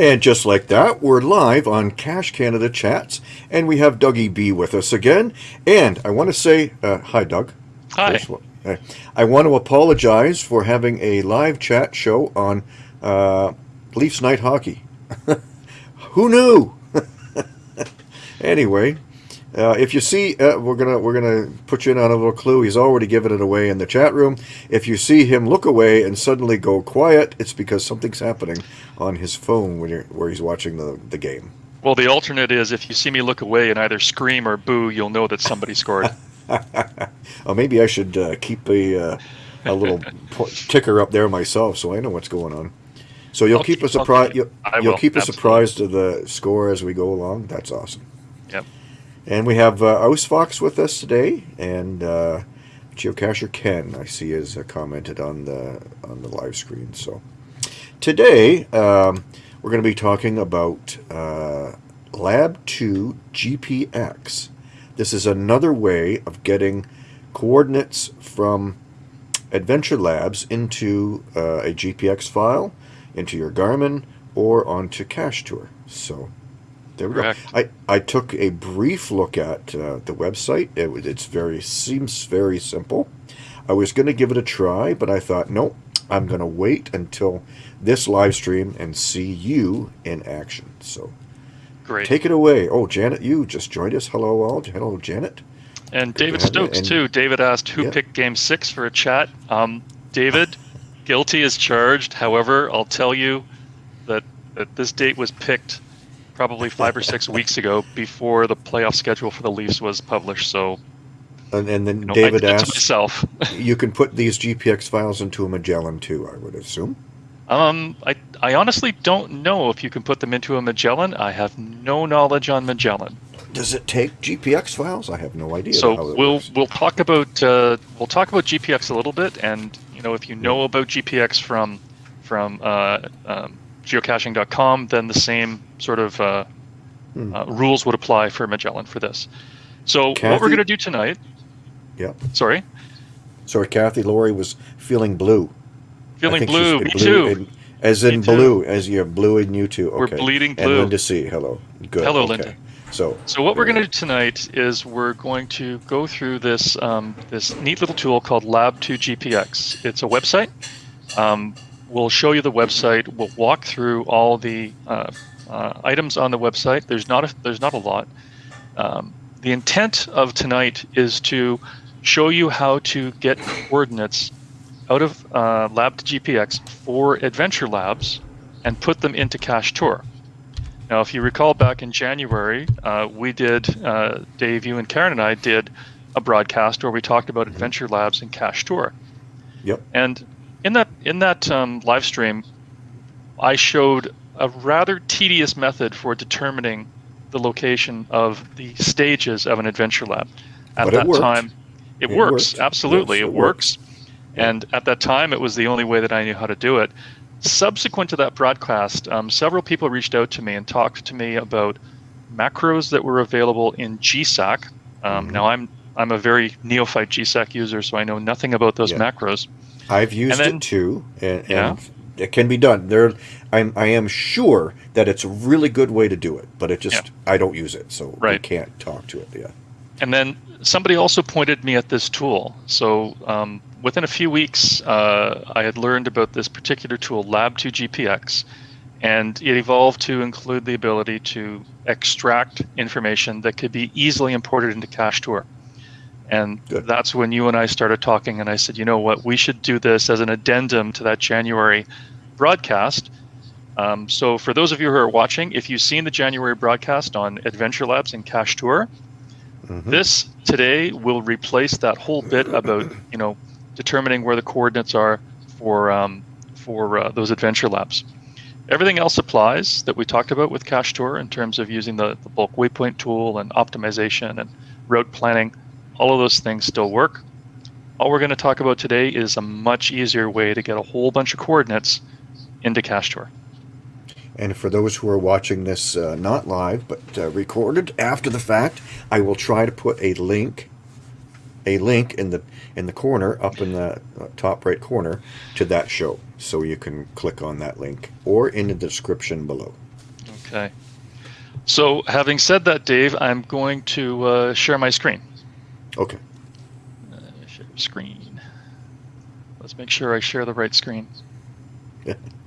And just like that, we're live on Cache Canada Chats, and we have Dougie B with us again. And I want to say, uh, hi, Doug. Hi. I want to apologize for having a live chat show on uh, Leafs Night Hockey. Who knew? anyway, uh, if you see, uh, we're gonna we're gonna put you in on a little clue. He's already given it away in the chat room. If you see him look away and suddenly go quiet, it's because something's happening on his phone when you're, where he's watching the the game. Well, the alternate is if you see me look away and either scream or boo, you'll know that somebody scored. oh, maybe I should uh, keep a uh, a little ticker up there myself so I know what's going on. So you'll I'll keep keep- us I'll apprised. keep- You'll, you'll keep us absolutely. apprised of the score as we go along. That's awesome. And we have uh, Ausfox with us today, and uh, Geocacher Ken. I see has uh, commented on the on the live screen. So today um, we're going to be talking about uh, Lab Two GPX. This is another way of getting coordinates from Adventure Labs into uh, a GPX file, into your Garmin, or onto Cache Tour. So there we Correct. go. I, I took a brief look at uh, the website. It, it's very seems very simple. I was going to give it a try, but I thought, nope, I'm going to wait until this live stream and see you in action. So Great. take it away. Oh, Janet, you just joined us. Hello, all. Hello, Janet. and to David have you, Stokes and- too. David asked who Yeah. picked Game Six for a chat. Um, David, guilty as charged. However, I'll tell you that that this date was picked probably five or six weeks ago before the playoff schedule for the Leafs was published. So And, and then you know, David I did it to asked, myself. you can put these GPX files into a Magellan too, I would assume. Um, I, I honestly don't know if you can put them into a Magellan. I have no knowledge on Magellan. Does it take GPX files? I have no idea. So we'll works. we'll talk about uh, we'll talk about GPX a little bit, and you know if you know about GPX from from uh, um, geocaching.com, then the same sort of uh, Hmm. uh, rules would apply for Magellan for this. So what we're going to do tonight? Yeah. Sorry, Sorry, Kathy Laurie was feeling blue. Feeling blue. Me blue too. in- as in blue, as you're blue in you too. We're Okay. bleeding And blue. Linda C. Hello. Good. Hello, okay. Linda. So. So what we're going to do tonight is we're going to go through this um, this neat little tool called Lab2GPX. It's a website. Um, we'll show you the website. We'll walk through all the uh, uh, items on the website. There's not a, there's not a lot. Um, the intent of tonight is to show you how to get coordinates out of uh, Lab2GPX for Adventure Labs and put them into Cache Tour. Now, if you recall back in January, uh, we did, uh, Dave, you and Karen and I did a broadcast where we talked about Adventure Labs and Cache Tour. Yep. And in that in that um, live stream, I showed a rather tedious method for determining the location of the stages of an Adventure Lab. At But that worked. time, it, It works absolutely. Yes, it it works. And at that time, it was the only way that I knew how to do it. Subsequent to that broadcast, um, several people reached out to me and talked to me about macros that were available in GSAK. Um, Mhm. Now, I'm I'm a very neophyte GSAK user, so I know nothing about those Yeah. macros. I've used then- it too, and, Yeah. and it can be done. There, I'm, I am sure that it's a really good way to do it, but it just I don't use it, so we can't talk to it. Yeah. And then somebody also pointed me at this tool. So um, within a few weeks, uh, I had learned about this particular tool, Lab2GPX, and it evolved to include the ability to extract information that could be easily imported into Cache Tour. And Good. that's when you and I started talking, and I said, you know what, we should do this as an addendum to that January broadcast. Um, so for those of you who are watching, if you've seen the January broadcast on Adventure Labs and Cache Tour, Mhm. this today will replace that whole bit about you know determining where the coordinates are for um, for uh, those adventure labs. Everything else applies that we talked about with Cache Tour in terms of using the, the bulk waypoint tool and optimization and route planning. All of those things still work. All we're going to talk about today is a much easier way to get a whole bunch of coordinates into Cache Tour. And for those who are watching this uh, not live but uh, recorded after the fact, I will try to put a link, a link in the in the corner up in the uh, top right corner to that show, so you can click on that link or in the description below. Okay. So, having said that, Dave, I'm going to uh, share my screen. Okay. Uh, share screen. Let's make sure I share the right screen.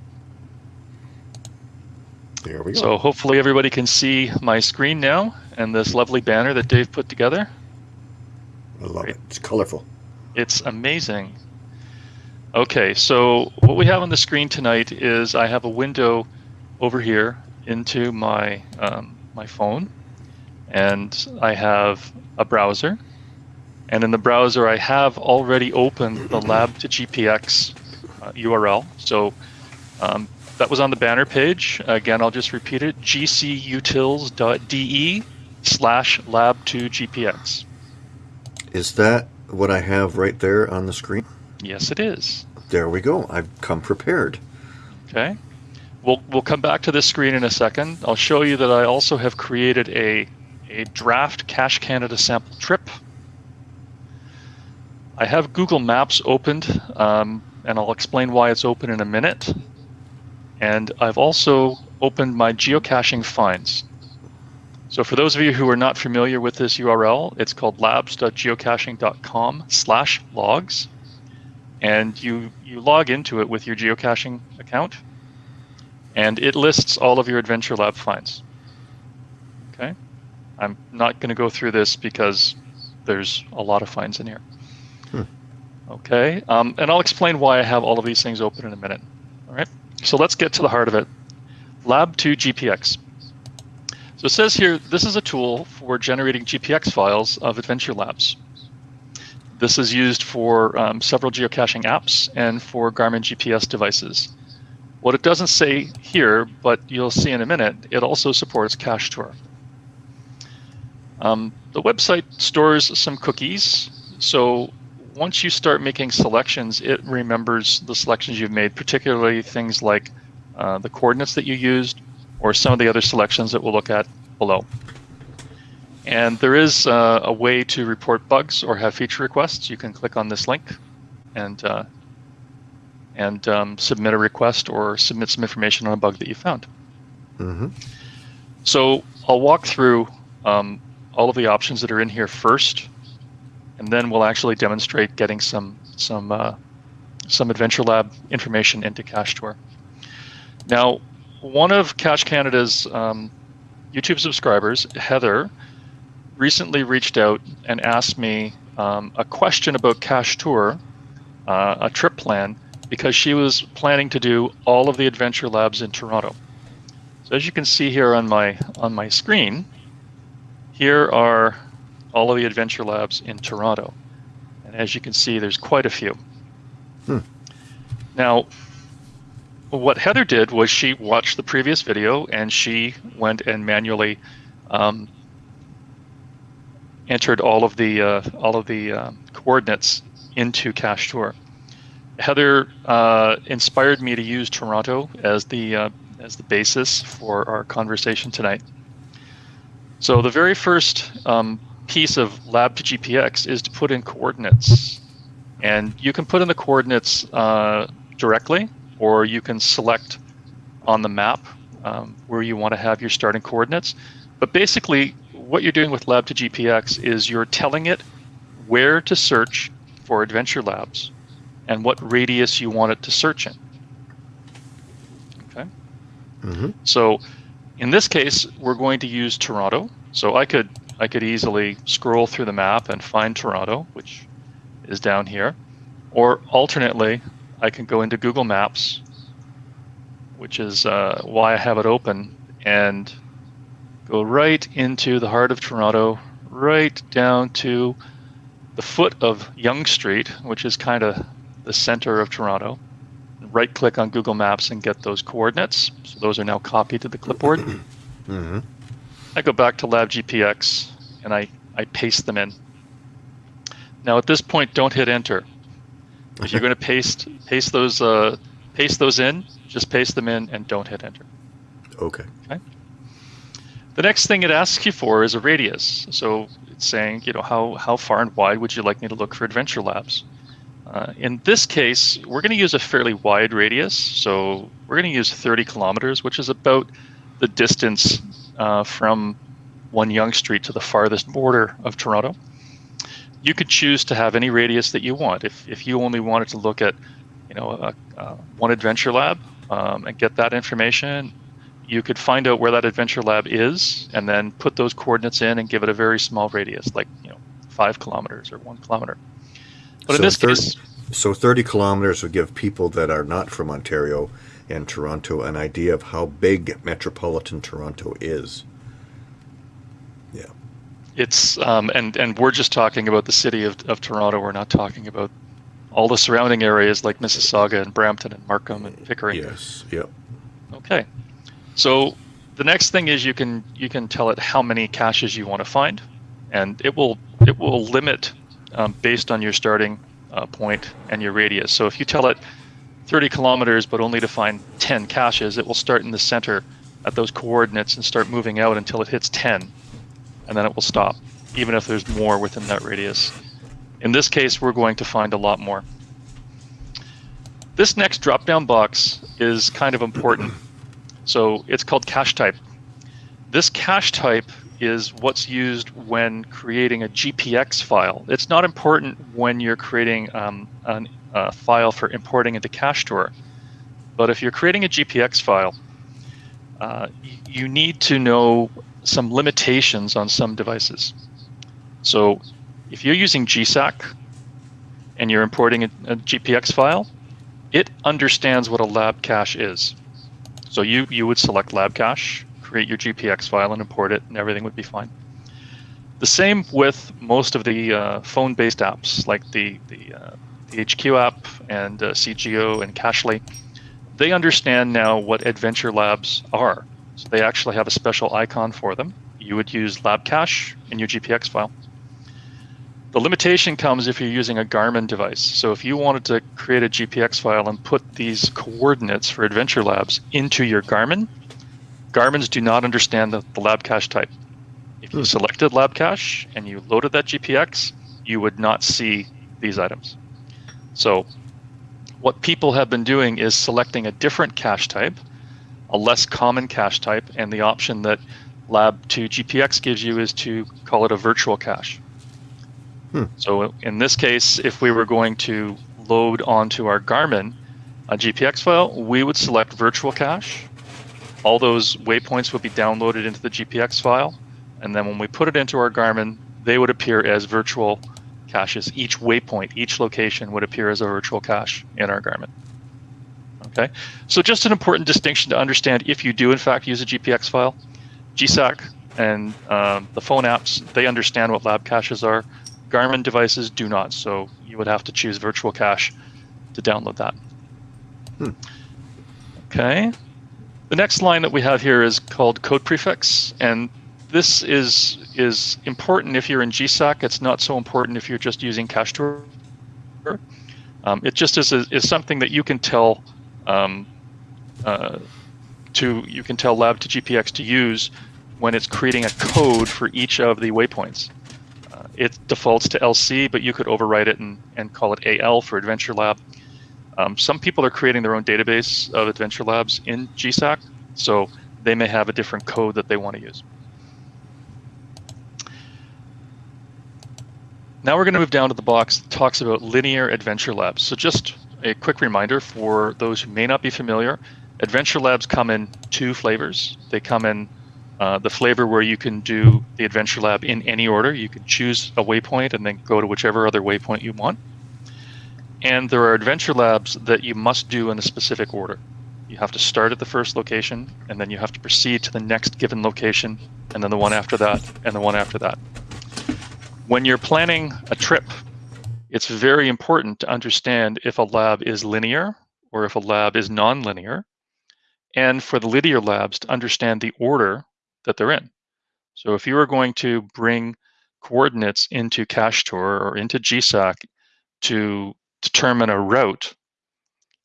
There we go. So, hopefully, everybody can see my screen now and this lovely banner that Dave put together. I love great. it. It's colorful. It's amazing. Okay, so what we have on the screen tonight is I have a window over here into my um, my phone, and I have a browser, and in the browser I have already opened the Lab to GPX uh, URL. So um, that was on the banner page. Again, I'll just repeat it: gcutils.de slash lab2gpx. Is that what I have right there on the screen? Yes, it is. There we go. I've come prepared. Okay. We'll, we'll come back to this screen in a second. I'll show you that I also have created a, a draft Cache Canada sample trip. I have Google Maps opened, um, and I'll explain why it's open in a minute. And I've also opened my geocaching finds. So for those of you who are not familiar with this URL, it's called labs.geocaching.com slash logs. And you, you log into it with your geocaching account and it lists all of your Adventure Lab finds. Okay, I'm not going to go through this because there's a lot of finds in here. Hmm. Okay, um, and I'll explain why I have all of these things open in a minute. All right, so let's get to the heart of it. Lab 2 GPX. So it says here, this is a tool for generating GPX files of Adventure Labs. This is used for um, several geocaching apps and for Garmin GPS devices. What it doesn't say here, but you'll see in a minute, it also supports Cache Tour. Um, the website stores some cookies, so once you start making selections, it remembers the selections you've made, particularly things like uh, the coordinates that you used or some of the other selections that we'll look at below. And there is uh, a way to report bugs or have feature requests. You can click on this link and uh, and um, submit a request or submit some information on a bug that you found. Mm-hmm. So I'll walk through um, all of the options that are in here first, and then we'll actually demonstrate getting some some uh, some Adventure Lab information into Cache Tour. Now, one of Cache Canada's um, YouTube subscribers, Heather, recently reached out and asked me um, a question about Cache Tour, uh, a trip plan, because she was planning to do all of the Adventure Labs in Toronto. So as you can see here on my on my screen, here are all of the Adventure Labs in Toronto. And as you can see, there's quite a few. Hmm. Now, what Heather did was she watched the previous video and she went and manually um, entered all of the uh, all of the um, coordinates into Cache Tour. Heather uh, inspired me to use Toronto as the uh, as the basis for our conversation tonight. So the very first um, piece of Lab to GPX is to put in coordinates, and you can put in the coordinates uh, directly, or you can select on the map um, where you want to have your starting coordinates. But basically, what you're doing with Lab to GPX is you're telling it where to search for Adventure Labs and what radius you want it to search in. Okay. Mm-hmm. So in this case, we're going to use Toronto. So I could I could easily scroll through the map and find Toronto, which is down here. Or alternately, I can go into Google Maps, which is uh, why I have it open, and go right into the heart of Toronto, right down to the foot of Yonge Street, which is kind of the center of Toronto. Right click on Google Maps and get those coordinates. So those are now copied to the clipboard. Mm-hmm. I go back to Lab GPX and I, I paste them in. Now at this point, don't hit enter. If you're going to paste paste those uh, paste those in, just paste them in and don't hit enter. Okay. Okay. The next thing it asks you for is a radius. So it's saying, you know, how, how far and wide would you like me to look for Adventure Labs? Uh, in this case, we're going to use a fairly wide radius. So we're going to use 30 kilometers, which is about the distance uh, from one Yonge Street to the farthest border of Toronto. You could choose to have any radius that you want. If, if you only wanted to look at, you know, a, a one adventure lab um, and get that information, you could find out where that adventure lab is and then put those coordinates in and give it a very small radius, like you know, five kilometers or one kilometer. But So in this thir- case, So 30 kilometers would give people that are not from Ontario and Toronto an idea of how big metropolitan Toronto is. Yeah. it's um, and and we're just talking about the city of, of Toronto. We're not talking about all the surrounding areas like Mississauga and Brampton and Markham and Pickering. Yes. Yep. Okay. So the next thing is you can you can tell it how many caches you want to find, and it will it will limit um, based on your starting uh, point and your radius. So if you tell it 30 kilometers but only to find 10 caches, it will start in the center at those coordinates and start moving out until it hits 10, and then it will stop, even if there's more within that radius. In this case, we're going to find a lot more. This next drop-down box is kind of important. So it's called cache type. This cache type is what's used when creating a GPX file. It's not important when you're creating um, an, a file for importing into CacheTour, but if you're creating a GPX file, uh, you need to know some limitations on some devices. So if you're using GSAK and you're importing a, a GPX file, it understands what a lab cache is. So you, you would select lab cache, create your GPX file and import it, and everything would be fine. The same with most of the uh, phone-based apps, like the, the, uh, the HQ app and uh, c:geo and Cachely. They understand now what Adventure Labs are. So they actually have a special icon for them. You would use lab cache in your GPX file. The limitation comes if you're using a Garmin device. So if you wanted to create a GPX file and put these coordinates for Adventure Labs into your Garmin, Garmin's do not understand the, the lab cache type. If you Hmm. selected lab cache and you loaded that GPX, you would not see these items. So what people have been doing is selecting a different cache type, a less common cache type, and the option that Lab2GPX gives you is to call it a virtual cache. Hmm. So in this case, if we were going to load onto our Garmin a GPX file, we would select virtual cache. All those waypoints would be downloaded into the GPX file, and then when we put it into our Garmin, they would appear as virtual caches. Each waypoint, each location would appear as a virtual cache in our Garmin. Okay, so just an important distinction to understand if you do in fact use a GPX file, GSAK and um, the phone apps, they understand what lab caches are. Garmin devices do not, so you would have to choose virtual cache to download that. Hmm. Okay. The next line that we have here is called code prefix, and this is is important if you're in GSAK. It's not so important if you're just using CacheTour. Um, it just is, is something that you can tell um, uh, to you can tell Lab to GPX to use when it's creating a code for each of the waypoints. Uh, it defaults to LC, but you could overwrite it and, and call it AL for Adventure Lab. Um, some people are creating their own database of Adventure Labs in GSAK, so they may have a different code that they want to use. Now we're going to move down to the box that talks about linear adventure labs. So just a quick reminder for those who may not be familiar, adventure labs come in two flavors. They come in uh, the flavor where you can do the adventure lab in any order. You can choose a waypoint and then go to whichever other waypoint you want. And there are adventure labs that you must do in a specific order. You have to start at the first location, and then you have to proceed to the next given location, and then the one after that, and the one after that. When you're planning a trip, it's very important to understand if a lab is linear or if a lab is nonlinear, and for the linear labs to understand the order that they're in. So if you are going to bring coordinates into CacheTour or into GSAK to determine a route,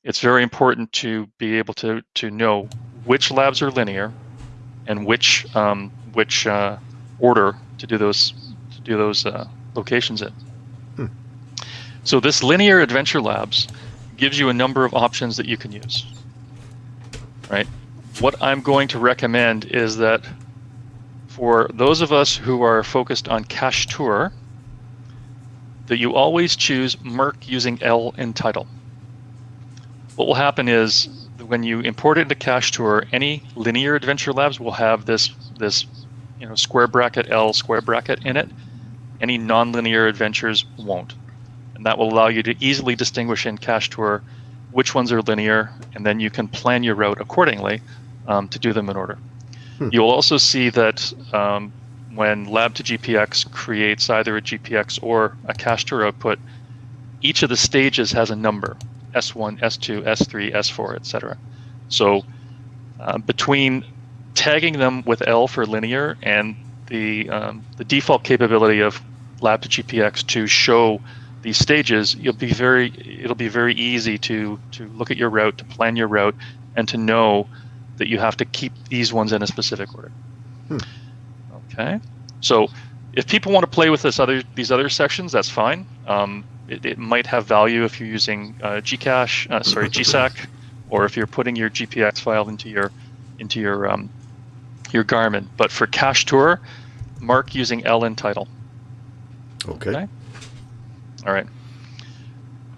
it's very important to be able to, to know which labs are linear and which um, which uh, order to do those do those uh, locations in. Hmm. So this linear adventure labs gives you a number of options that you can use. Right? what I'm going to recommend is that for those of us who are focused on cache tour, that you always choose Merc using L in title. What will happen is when you import it into Cache Tour, any linear Adventure Labs will have this this you know square bracket L square bracket in it. Any nonlinear adventures won't, and that will allow you to easily distinguish in Cache Tour which ones are linear, and then you can plan your route accordingly um, to do them in order. Hmm. You'll also see that um, when Lab to GPX creates either a GPX or a cache tour output, each of the stages has a number. S1, S2, S3, S4, etc. So uh, between tagging them with L for linear and the um, the default capability of Lab to GPX to show these stages, you'll be very it'll be very easy to to look at your route, to plan your route, and to know that you have to keep these ones in a specific order. Hmm. Okay, so if people want to play with this other these other sections, that's fine. Um, it, it, might have value if you're using uh, Gcache, uh, sorry, GSAK, or if you're putting your GPX file into your into your um, your Garmin. But for cache tour, mark using L in title. Okay. okay? All right.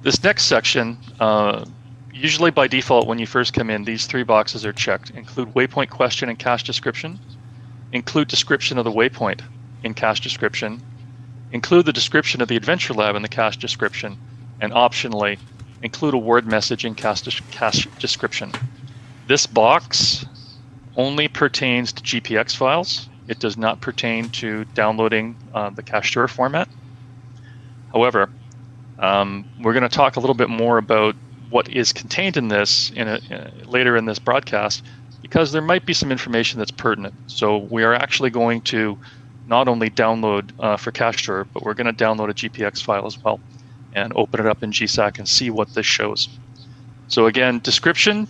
This next section, uh, usually by default when you first come in, these three boxes are checked. Include waypoint question and cache description. Include description of the waypoint in cache description Include the description of the Adventure Lab in the cache description, and optionally, include a word message in cache, cache description. This box only pertains to GPX files. It does not pertain to downloading uh, the cache tour format. However, um, we're going to talk a little bit more about what is contained in this in a, later in this broadcast because there might be some information that's pertinent. So we are actually going to not only download uh, for cache tour, but we're going to download a GPX file as well and open it up in GSAK and see what this shows. So again, description,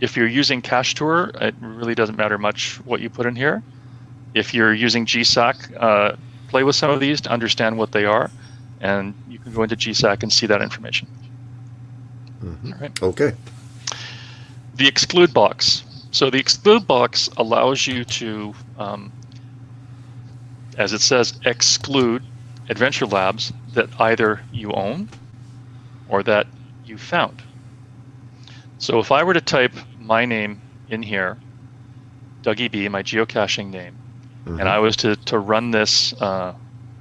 if you're using cache tour, it really doesn't matter much what you put in here. If you're using GSAK, uh, play with some of these to understand what they are, and you can go into GSAK and see that information. Mm -hmm. All right. Okay. The exclude box. So the exclude box allows you to um, as it says, exclude adventure labs that either you own or that you found. So if I were to type my name in here, Dougie B, my geocaching name, mm-hmm. and I was to, to run this uh,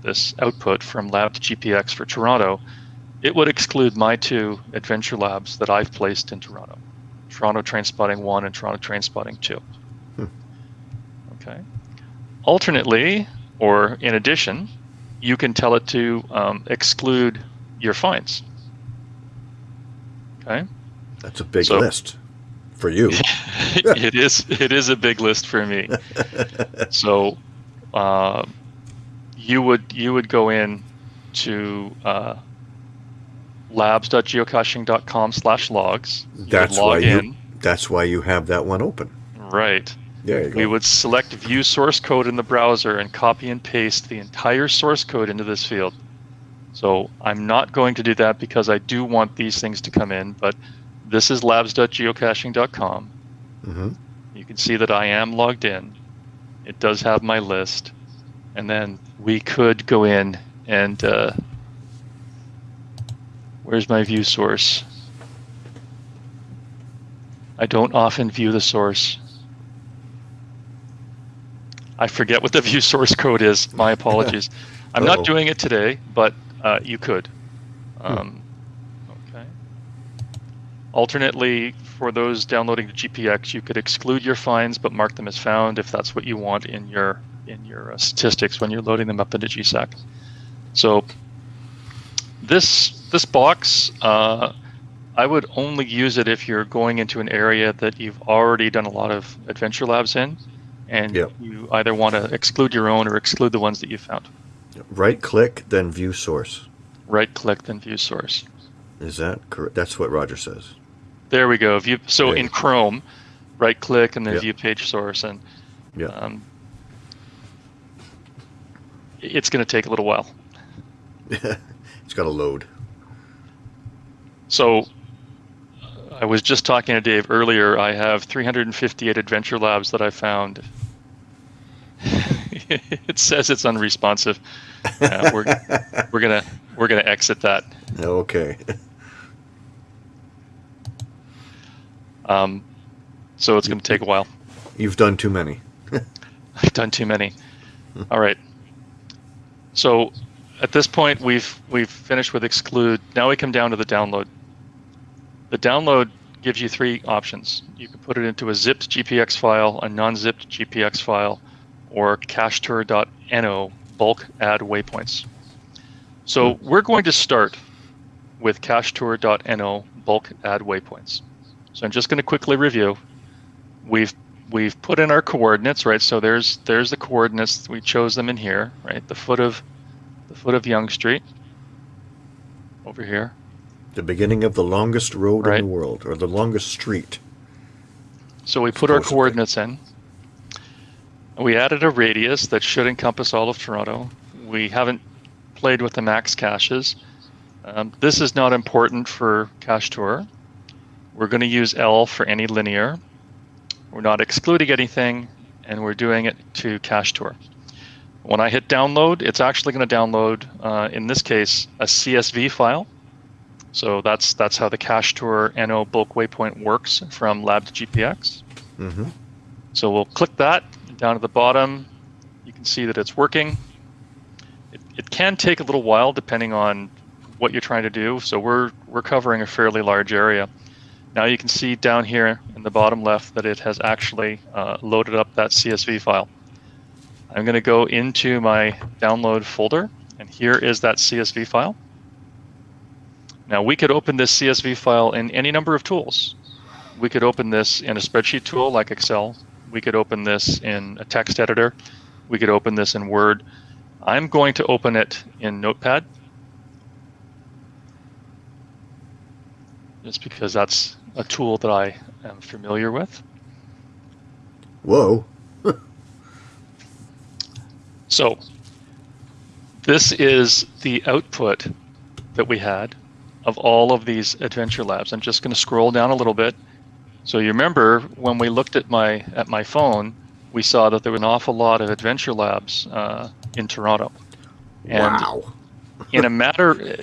this output from lab to GPX for Toronto, it would exclude my two adventure labs that I've placed in Toronto. Toronto Train Spotting 1 and Toronto Train Spotting 2. Hmm. Okay. Alternately, or in addition, you can tell it to um, exclude your finds. Okay. That's a big so, list for you. it is. It is a big list for me. so, uh, you would you would go in to uh, labs.geocaching.com slash logs. That's why in. you. That's why you have that one open. Right. There you go. We would select view source code in the browser and copy and paste the entire source code into this field. So I'm not going to do that because I do want these things to come in, but this is labs.geocaching.com. Mm-hmm. You can see that I am logged in. It does have my list. And then we could go in and uh, where's my view source? I don't often view the source. I forget what the view source code is. My apologies. I'm not doing it today, but uh, you could. Hmm. Um, okay. Alternately, for those downloading the GPX, you could exclude your finds but mark them as found if that's what you want in your in your uh, statistics when you're loading them up into GSAK. So this this box, uh, I would only use it if you're going into an area that you've already done a lot of adventure labs in and yep. you either want to exclude your own or exclude the ones that you found. Right click, then view source. Right click, then view source. Is that correct? That's what Roger says. There we go. View. So in Chrome, right click and then yep. view page source, and yeah, um, it's going to take a little while. it's got to load. So I was just talking to Dave earlier. I have 358 adventure labs that I found. it says it's unresponsive. Uh, we're we're gonna we're gonna exit that. Okay. Um, so it's gonna take a while. You've done too many. I've done too many. All right. So at this point, we've we've finished with exclude. Now we come down to the download. The download gives you three options. You can put it into a zipped GPX file, a non-zipped GPX file, or cachetour.no bulk add waypoints. So hmm. we're going to start with cachetour.no bulk add waypoints. So I'm just going to quickly review. We've we've put in our coordinates, right? So there's there's the coordinates. We chose them in here, right? The foot of the foot of Yonge Street over here. The beginning of the longest road Right. in the world, or the longest street. So we put our coordinates in. We added a radius that should encompass all of Toronto. We haven't played with the max caches. Um, this is not important for Cache Tour. We're going to use L for any linear. We're not excluding anything, and we're doing it to Cache Tour. When I hit download, it's actually going to download, uh, in this case, a CSV file. So that's that's how the Cache Tour NO bulk waypoint works from Lab to GPX. Mm-hmm. So we'll click that down at the bottom. You can see that it's working. It, it can take a little while depending on what you're trying to do. So we're we're covering a fairly large area. Now you can see down here in the bottom left that it has actually uh, loaded up that CSV file. I'm going to go into my download folder, and here is that CSV file. Now we could open this CSV file in any number of tools. We could open this in a spreadsheet tool like Excel. We could open this in a text editor. We could open this in Word. I'm going to open it in Notepad just because that's a tool that I am familiar with. Whoa. So this is the output that we had of all of these adventure labs. I'm just going to scroll down a little bit. So you remember when we looked at my at my phone, we saw that there were an awful lot of adventure labs uh, in Toronto. And wow. In a matter,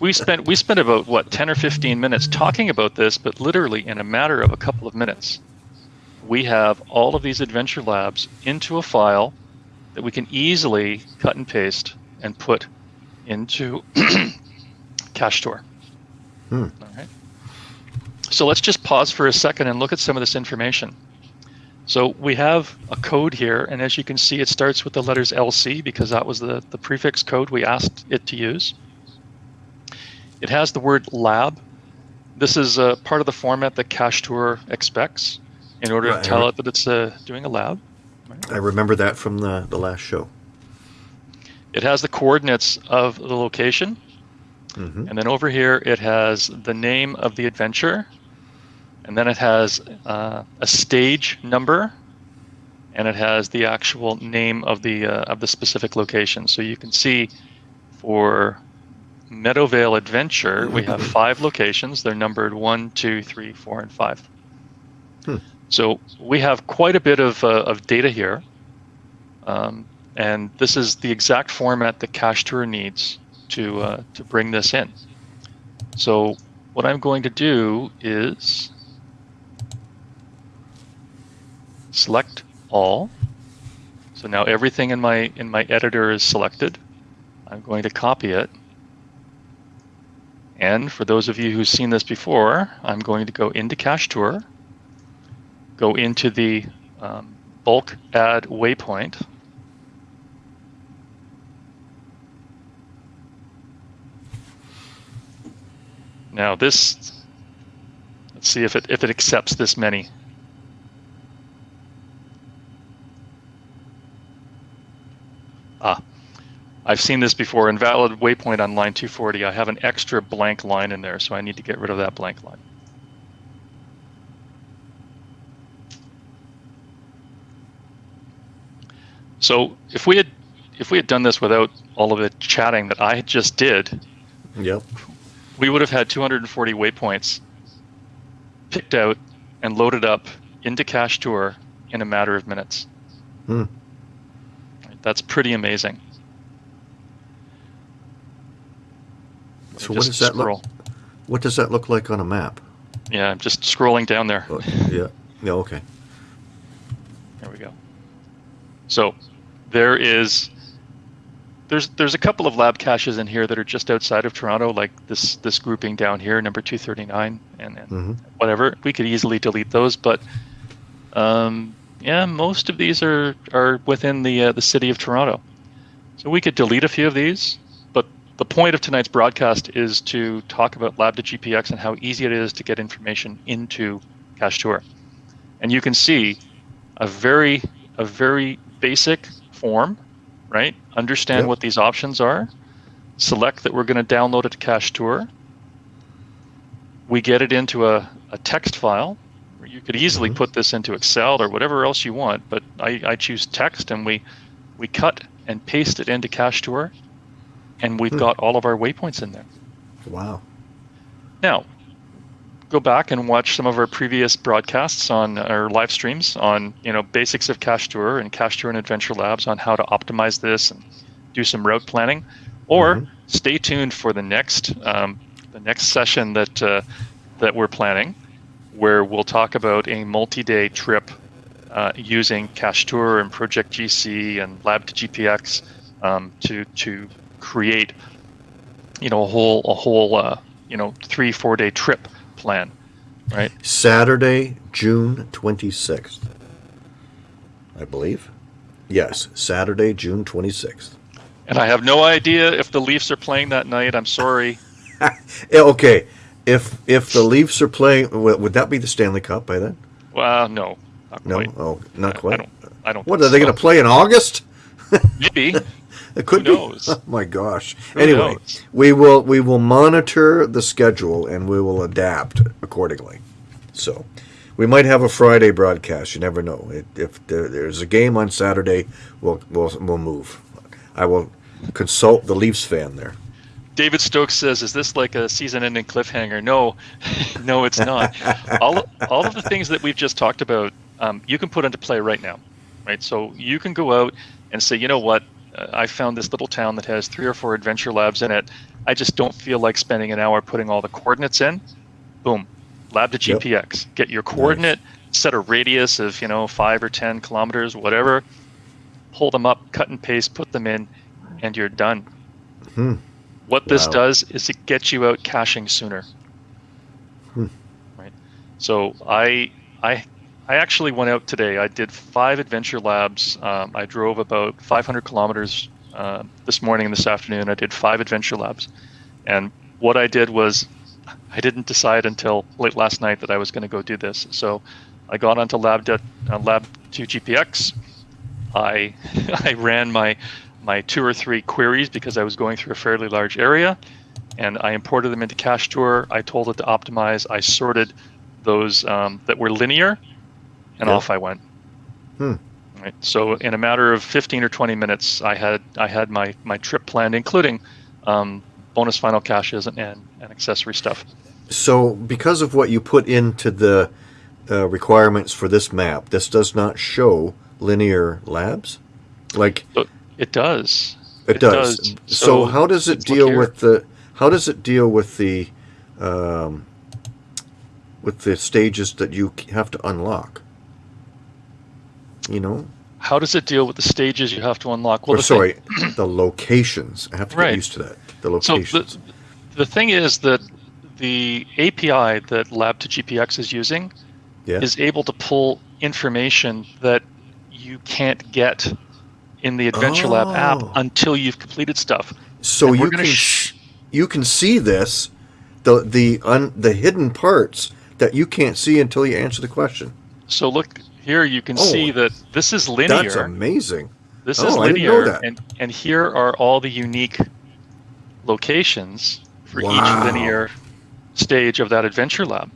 we spent we spent about what 10 or 15 minutes talking about this, but literally in a matter of a couple of minutes, we have all of these adventure labs into a file that we can easily cut and paste and put into Cache Tour. Hmm. All right. So let's just pause for a second and look at some of this information. So we have a code here, and as you can see, it starts with the letters LC because that was the, the prefix code we asked it to use. It has the word lab. This is uh, part of the format that Cache Tour expects in order Right. to tell it that it's uh, doing a lab. I remember that from the, the last show. It has the coordinates of the location, Mm-hmm. and then over here it has the name of the adventure, and then it has uh, a stage number, and it has the actual name of the uh, of the specific location. So you can see for Meadowvale Adventure, we have five locations. They're numbered one, two, three, four, and five. Hmm. So we have quite a bit of, uh, of data here. Um, and this is the exact format that Cache Tour needs to, uh, to bring this in. So what I'm going to do is select all. So now everything in my in my editor is selected. I'm going to copy it. And for those of you who've seen this before, I'm going to go into Cache Tour, go into the um, bulk add waypoint. Now this, let's see if it if it accepts this many. Ah, I've seen this before. Invalid waypoint on line 240. I have an extra blank line in there, so I need to get rid of that blank line. So if we had if we had done this without all of the chatting that I just did, Yep. we would have had 240 waypoints picked out and loaded up into Cache Tour in a matter of minutes. Hmm. That's pretty amazing. So what does that scroll. look? What does that look like on a map? Yeah, I'm just scrolling down there. Oh, yeah. Yeah. Okay. There we go. So there is there's there's a couple of lab caches in here that are just outside of Toronto, like this this grouping down here, number 239 and, and hmm whatever. We could easily delete those, but um, yeah, most of these are are within the uh, the city of Toronto. So we could delete a few of these, but the point of tonight's broadcast is to talk about Lab to GPX and how easy it is to get information into Cache Tour. And you can see a very a very basic form, right? Understand Yep. what these options are. Select that we're going to download it to Cache Tour. We get it into a, a text file. You could easily Mhm. put this into Excel or whatever else you want, but I, I choose text and we we cut and paste it into Cache Tour, and we've Hmm. got all of our waypoints in there. Wow. Now, go back and watch some of our previous broadcasts on our live streams on you know basics of Cache Tour and Cache Tour and Adventure Labs on how to optimize this and do some route planning, or Mhm. stay tuned for the next um, the next session that uh, that we're planning, where we'll talk about a multi-day trip uh, using Cache Tour and Project GC and Lab to GPX um, to to create you know a whole a whole uh, you know three four day trip plan, right? Saturday, June 26th. I believe. Yes, Saturday, June 26th. And I have no idea if the Leafs are playing that night. I'm sorry. Okay. If if the Leafs are playing, would would that be the Stanley Cup by then? Well, no, not No. quite. Oh, not quite. I don't. I don't. What are they going to play in August? Maybe. It could Who be. knows? Oh my gosh. Who anyway, knows? we will we will monitor the schedule and we will adapt accordingly. So, we might have a Friday broadcast. You never know. It, if there, there's a game on Saturday, we'll we'll we'll move. I will consult the Leafs fan there. David Stokes says, "Is this like a season-ending cliffhanger?" No, no, it's not. all all of the things that we've just talked about, um, you can put into play right now, right? So you can go out and say, you know what? Uh, I found this little town that has three or four adventure labs in it. I just don't feel like spending an hour putting all the coordinates in. Boom, lab to Yep. GPX. Get your coordinate, set a radius of you know five or ten kilometers, whatever. Pull them up, cut and paste, put them in, and you're done. Hmm. What this Wow. does is it gets you out caching sooner. Hmm. Right. So I I I actually went out today. I did five adventure labs. Um, I drove about 500 kilometers uh, this morning and this afternoon. I did five adventure labs, and what I did was I didn't decide until late last night that I was going to go do this. So I got onto Lab uh, Lab 2 GPX. I I ran my my two or three queries because I was going through a fairly large area, and I imported them into Cache Tour. I told it to optimize. I sorted those um, that were linear, and off I went. Hmm. Right. So in a matter of 15 or 20 minutes, I had I had my my trip planned, including um, bonus final caches and, and, and accessory stuff. So, because of what you put into the uh, requirements for this map, this does not show linear labs. Like So it does. it, It does. does. So, So, how does it deal with the? How does it deal with the? Um, with the stages that you have to unlock. You know, How does it deal with the stages you have to unlock? or the thing- sorry, the locations. I have to get used to that. The So locations. the, the thing is that the API that Lab to GPX is using yeah. is able to pull information that you can't get in the Adventure Lab app Oh. until you've completed stuff. So you can sh- you can see this, the the un, the hidden parts that you can't see until you answer the question. So look here, you can Oh. see that this is linear. That's amazing. This Oh, is I didn't know linear, and and here are all the unique locations for Wow. each linear stage of that Adventure Lab.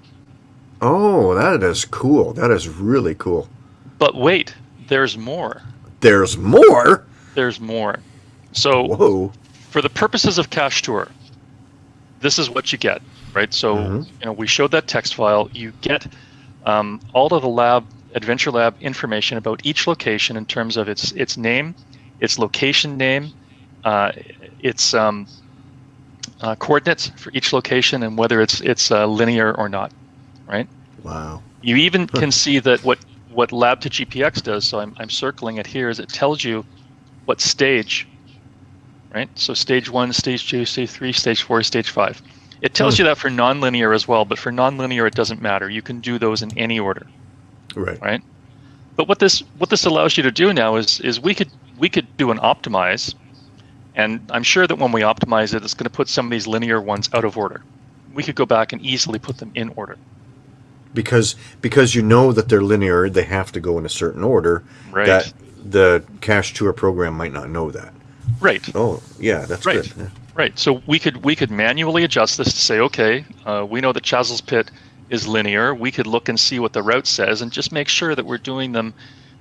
Oh, that is cool. That is really cool. But wait, there's more. There's more. There's more. So Whoa. for the purposes of Cache Tour, this is what you get, right? So Mhm. you know we showed that text file. You get um, all of the lab Adventure Lab information about each location in terms of its its name, its location name, uh, its um, uh, coordinates for each location, and whether it's it's uh, linear or not, right? Wow. You even can see that what what Lab to GPX does. So I'm I'm circling it here. Is it tells you what stage, right? So stage one, stage two, stage three, stage four, stage five. It tells Hmm. you that for nonlinear as well, but for nonlinear it doesn't matter. You can do those in any order, Right. right? But what this what this allows you to do now is is we could we could do an optimize, and I'm sure that when we optimize it, it's going to put some of these linear ones out of order. We could go back and easily put them in order. Because because you know that they're linear, they have to go in a certain order. Right. That the cache tour program might not know that. Right. Oh, yeah, that's Right. good. Yeah. Right. So we could we could manually adjust this to say, okay, uh, we know that Chazel's Pit is linear. We could look and see what the route says, and just make sure that we're doing them,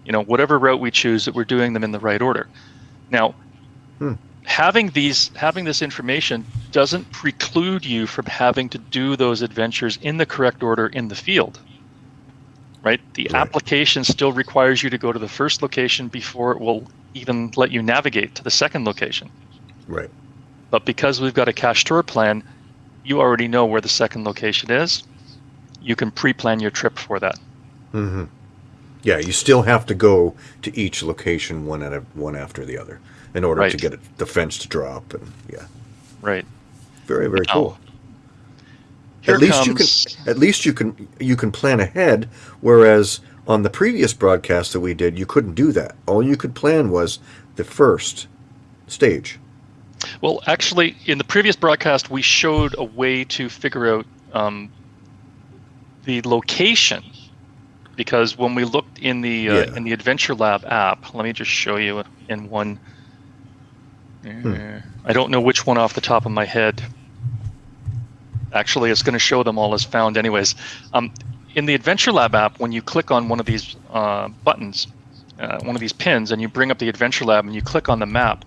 you know, whatever route we choose, that we're doing them in the right order. Now, Hmm. Having these having this information doesn't preclude you from having to do those adventures in the correct order in the field. Right. The Right. application still requires you to go to the first location before it will even let you navigate to the second location. Right. But because we've got a cache tour plan, you already know where the second location is. You can pre-plan your trip for that. hmm Yeah, you still have to go to each location one at a, one after the other in order to get it, the fence to drop and yeah, Right. very very Now, cool. At least comes, you can at least you can you can plan ahead whereas on the previous broadcast that we did you couldn't do that. All you could plan was the first stage. Well, actually, in the previous broadcast, we showed a way to figure out um, the location. Because when we looked in the uh, Yeah. in the Adventure Lab app, let me just show you in one. Hmm. I don't know which one off the top of my head. Actually, it's going to show them all as found, anyways. Um, in the Adventure Lab app, when you click on one of these uh, buttons, uh, one of these pins, and you bring up the Adventure Lab and you click on the map,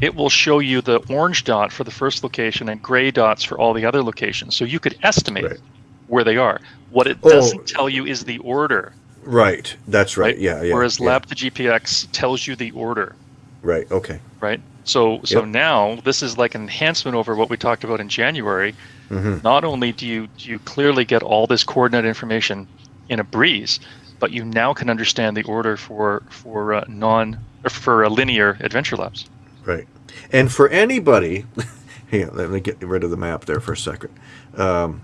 it will show you the orange dot for the first location and gray dots for all the other locations. So you could estimate Right. Where they are. What it Oh. doesn't tell you is the order, Right. That's right. right? Yeah, yeah. Whereas yeah. Lab to GPX tells you the order, Right. Okay. right? So so Yep. now this is like an enhancement over what we talked about in January. hmm Not only do you do you clearly get all this coordinate information in a breeze, but you now can understand the order for for uh, non or for uh, linear adventure labs. Right. And for anybody, here, let me get rid of the map there for a second. Um,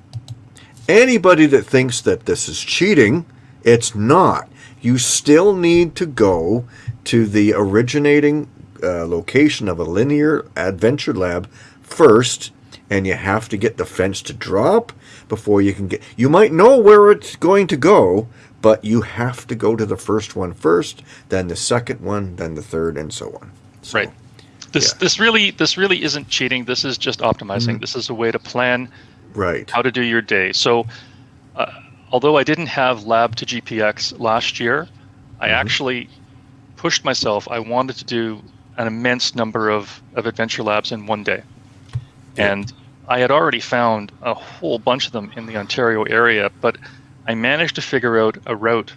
anybody that thinks that this is cheating, it's not. You still need to go to the originating uh, location of a linear adventure lab first, and you have to get the fence to drop before you can get. You might know where it's going to go, but you have to go to the first one first, then the second one, then the third, and so on. So, Right. This Yeah. this really this really isn't cheating. This is just optimizing. Mhm. This is a way to plan Right. how to do your day. So, uh, although I didn't have Lab to GPX last year, I Mhm. actually pushed myself. I wanted to do an immense number of, of adventure labs in one day. Yeah. And I had already found a whole bunch of them in the Ontario area, but I managed to figure out a route.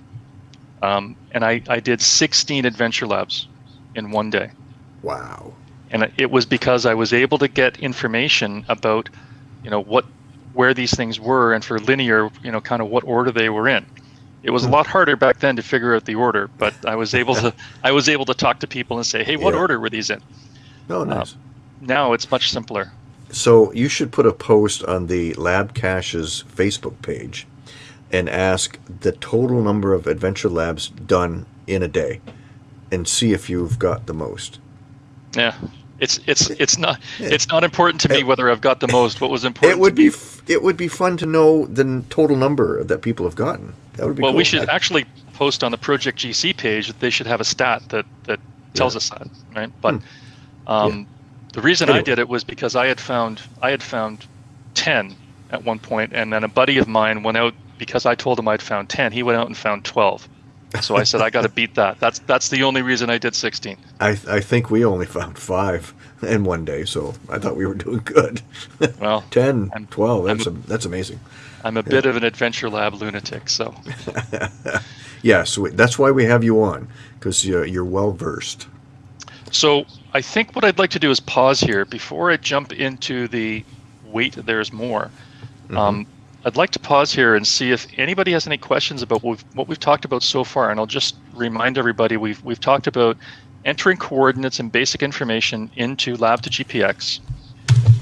Um, and I, I did 16 adventure labs in one day. Wow. And it was because I was able to get information about, you know, what where these things were and for linear, you know, kind of what order they were in. It was a lot harder back then to figure out the order, but I was able to I was able to talk to people and say, "Hey, what Yeah. order were these in?" Oh, um, nice. Now it's much simpler. So you should put a post on the Lab Caches Facebook page and ask the total number of adventure labs done in a day and see if you've got the most. Yeah. It's it's it's not Yeah. it's not important to me whether I've got the most. What was important It would to be it would be fun to know the total number that people have gotten. That would be Well, cool. we should I- actually post on the Project GC page. That they should have a stat that that tells us that, right? But um, the reason I Hmm. Did it was because I had found I had found ten at one point, and then a buddy of mine went out because I told him I'd found ten. He went out and found twelve. So I said I got to beat that. That's that's the only reason I did 16. I I think we only found five in one day, so I thought we were doing good. Well, 10, I'm- 12, that's, I'm- a, that's amazing. I'm a bit of an adventure lab lunatic, so Yeah, so that's why we have you on, because you're, you're well versed. so I think what I'd like to do is pause here before I jump into the wait. There's more. Um, I'd like to pause here and see if anybody has any questions about what we've, what we've talked about so far. And I'll just remind everybody we've we've talked about entering coordinates and basic information into Lab to GPX.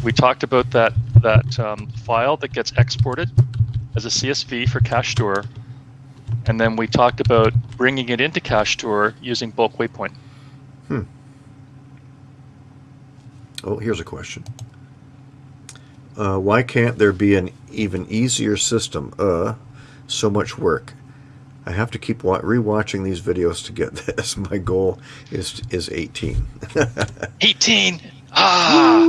We talked about that that um, file that gets exported as a CSV for Cache Tour, and then we talked about bringing it into Cache Tour using bulk waypoint. Hmm. Oh, here's a question. Uh, why can't there be an even easier system? Uh, so much work. I have to keep wa- rewatching these videos to get this. My goal is is 18. 18. Ah.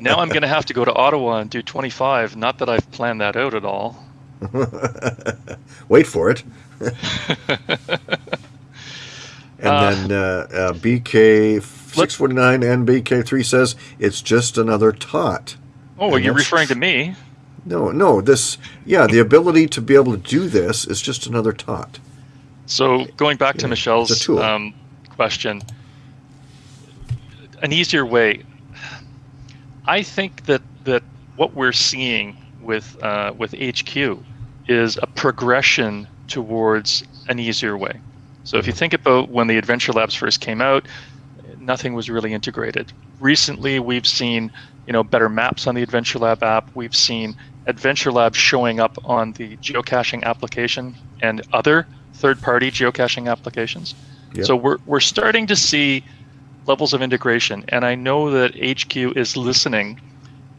Now I'm going to have to go to Ottawa and do 25. Not that I've planned that out at all. Wait for it. And Uh, then uh, uh, BK six forty nine and BK three says it's just another tot. Oh, are you that's- referring to me? No, no, this yeah, the ability to be able to do this is just another tot. So going back to Yeah, Michelle's um, question, an easier way. I think that that what we're seeing with uh, with HQ is a progression towards an easier way. So if you think about when the Adventure Labs first came out, nothing was really integrated. Recently, we've seen you know better maps on the Adventure Lab app. We've seen Adventure Lab showing up on the geocaching application and other third-party geocaching applications. Yep. So we're we're starting to see levels of integration, and I know that HQ is listening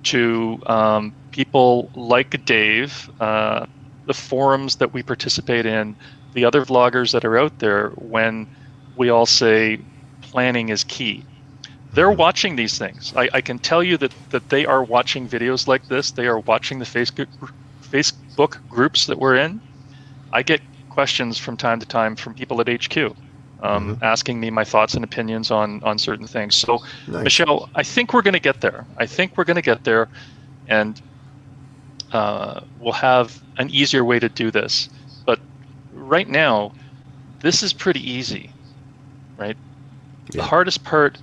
to um, people like Dave, uh, the forums that we participate in, the other vloggers that are out there. When we all say planning is key, they're watching these things. I, I can tell you that that they are watching videos like this. They are watching the Facebook Facebook groups that we're in. I get questions from time to time from people at HQ um, asking me my thoughts and opinions on on certain things. So, Nice. Michelle, I think we're going to get there. I think we're going to get there, and uh, we'll have an easier way to do this. But right now, this is pretty easy, right? The hardest part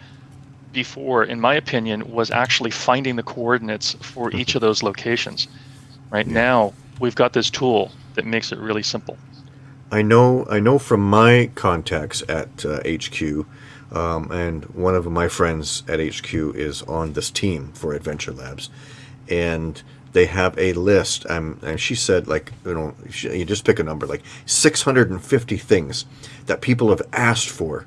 before, in my opinion, was actually finding the coordinates for each of those locations. Right Yeah. now, we've got this tool that makes it really simple. I know I know from my contacts at uh, HQ, um, and one of my friends at HQ is on this team for Adventure Labs, and they have a list. Um, and she said, like you know, she, you just pick a number, like 650 things that people have asked for,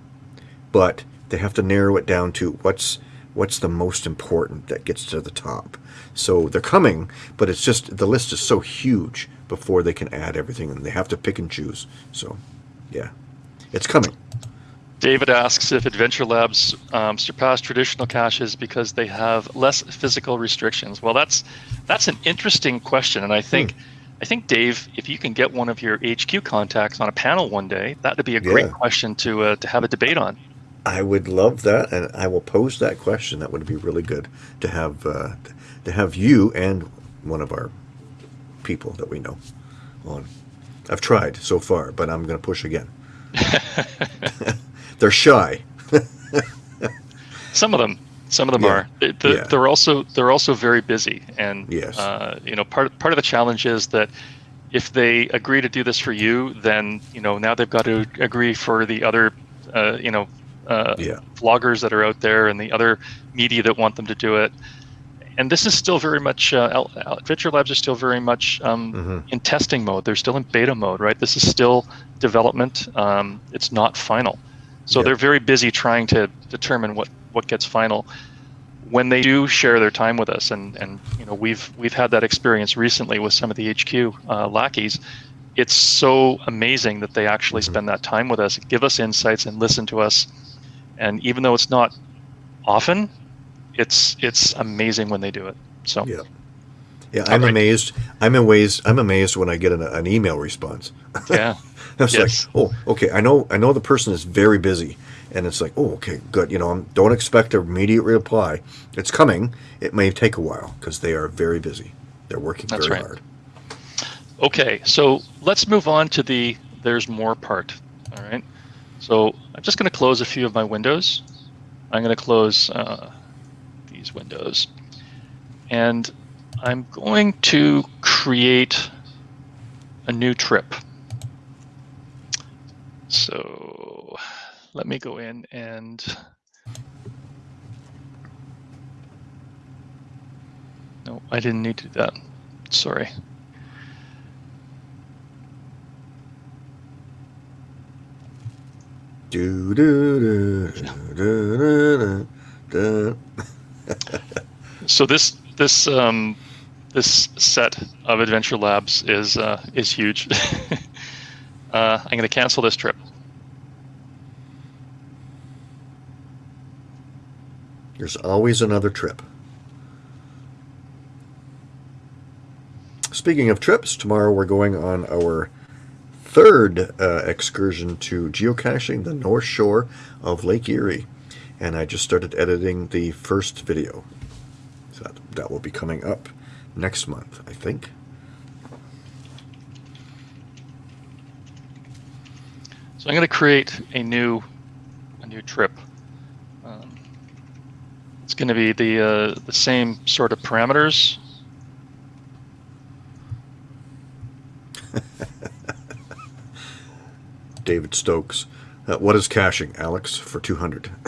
but they have to narrow it down to what's what's the most important that gets to the top. So they're coming, but it's just the list is so huge before they can add everything, and they have to pick and choose. So, yeah, it's coming. David asks if Adventure Labs um, surpass traditional caches because they have less physical restrictions. Well, that's that's an interesting question, and I think I think Dave, if you can get one of your HQ contacts on a panel one day, that would be a great Yeah. question to uh, to have a debate on. I would love that, and I will pose that question. That would be really good to have uh, to have you and one of our people that we know on. I've tried so far, but I'm going to push again. They're shy. Some of them, some of them Yeah. are. They- the- Yeah. They're also they're also very busy, and Yes. uh, you know part part of the challenge is that if they agree to do this for you, then you know now they've got to agree for the other, uh, you know, uh, Yeah. vloggers that are out there and the other media that want them to do it. And this is still very much uh, Al- Labs are still very much um, Mhm. in testing mode. They're still in beta mode, right? This is still development. Um, it's not final. So Yep. they're very busy trying to determine what, what gets final. When they do share their time with us, and, and you know we've we've had that experience recently with some of the HQ uh, lackeys. It's so amazing that they actually Mhm. spend that time with us, give us insights, and listen to us. And even though it's not often, it's it's amazing when they do it. So Yeah. Yeah, I'm right. amazed. I'm amazed. I'm amazed when I get an, an email response. Yeah. It's Yes. like, oh, okay. I know. I know the person is very busy, and it's like, oh, okay, good. You know, I'm- don't expect an immediate reply. It's coming. It may take a while because they are very busy. They're working That's very right. hard. Okay, so let's move on to the there's more part. All right. So I'm just going to close a few of my windows. I'm going to close uh, these windows. And I'm going to create a new trip. So let me go in and no, I didn't need to do that. Sorry. Do do do do. So this this um, this set of Adventure Labs is uh, is huge. uh, I'm going to cancel this trip. There's always another trip. Speaking of trips, tomorrow we're going on our third uh, excursion to geocaching the north shore of Lake Erie. And I just started editing the first video. So that, that will be coming up next month, I think. So I'm going to create a new a new trip. Um, it's going to be the uh, the same sort of parameters. David Stokes. Uh, what is caching, Alex, for 200?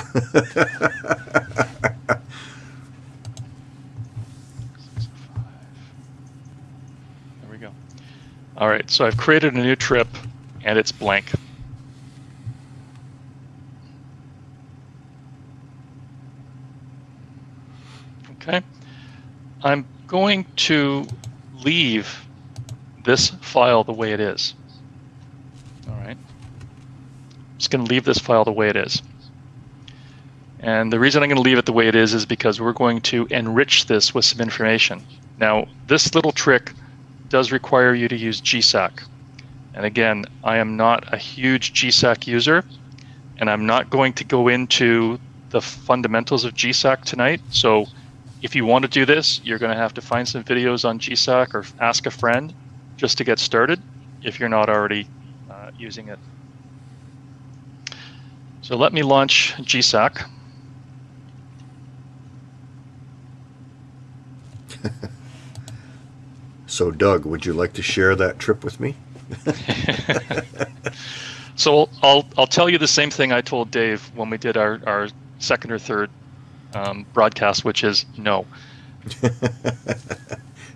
There we go. All right, so I've created a new trip, and it's blank. Okay. I'm going to leave this file the way it is. All right. Just going to leave this file the way it is. And the reason I'm going to leave it the way it is is because we're going to enrich this with some information. Now, this little trick does require you to use GSAK. And again, I am not a huge GSAK user, and I'm not going to go into the fundamentals of GSAK tonight. So if you want to do this, you're going to have to find some videos on GSAK or ask a friend just to get started if you're not already uh, using it. So let me launch GSAK. So, Doug, would you like to share that trip with me? so I'll I'll tell you the same thing I told Dave when we did our, our second or third um, broadcast, which is no.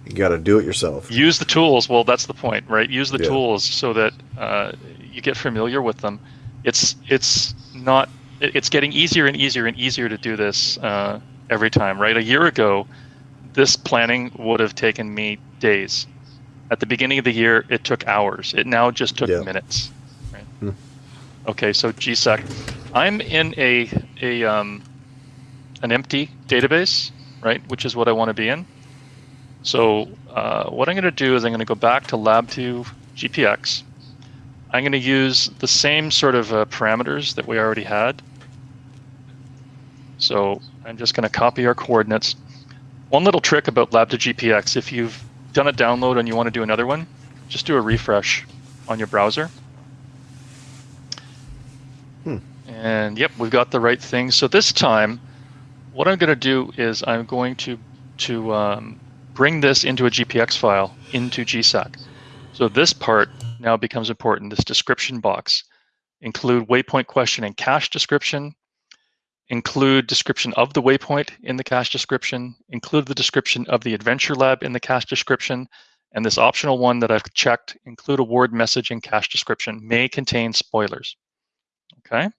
You got to do it yourself. Use the tools. Well, that's the point, right? Use the Yeah. tools so that uh, you get familiar with them. It's it's not. It's getting easier and easier and easier to do this uh, every time, right? A year ago, this planning would have taken me days. At the beginning of the year, it took hours. It now just took Yeah. minutes. Right? Hmm. Okay, so GSAK, I'm in a a um, an empty database, right? Which is what I want to be in. So uh, what I'm going to do is I'm going to go back to Lab2 GPX. I'm going to use the same sort of uh, parameters that we already had. So I'm just going to copy our coordinates. One little trick about Lab2 GPX, if you've done a download and you want to do another one, just do a refresh on your browser. Hmm. And yep, we've got the right thing. So this time, what I'm going to do is I'm going to to um, bring this into a GPX file into GSAK. So this part now becomes important. This description box include waypoint question and cache description, include description of the waypoint in the cache description, include the description of the adventure lab in the cache description, and this optional one that I've checked, include a word message in cache description, may contain spoilers. Okay.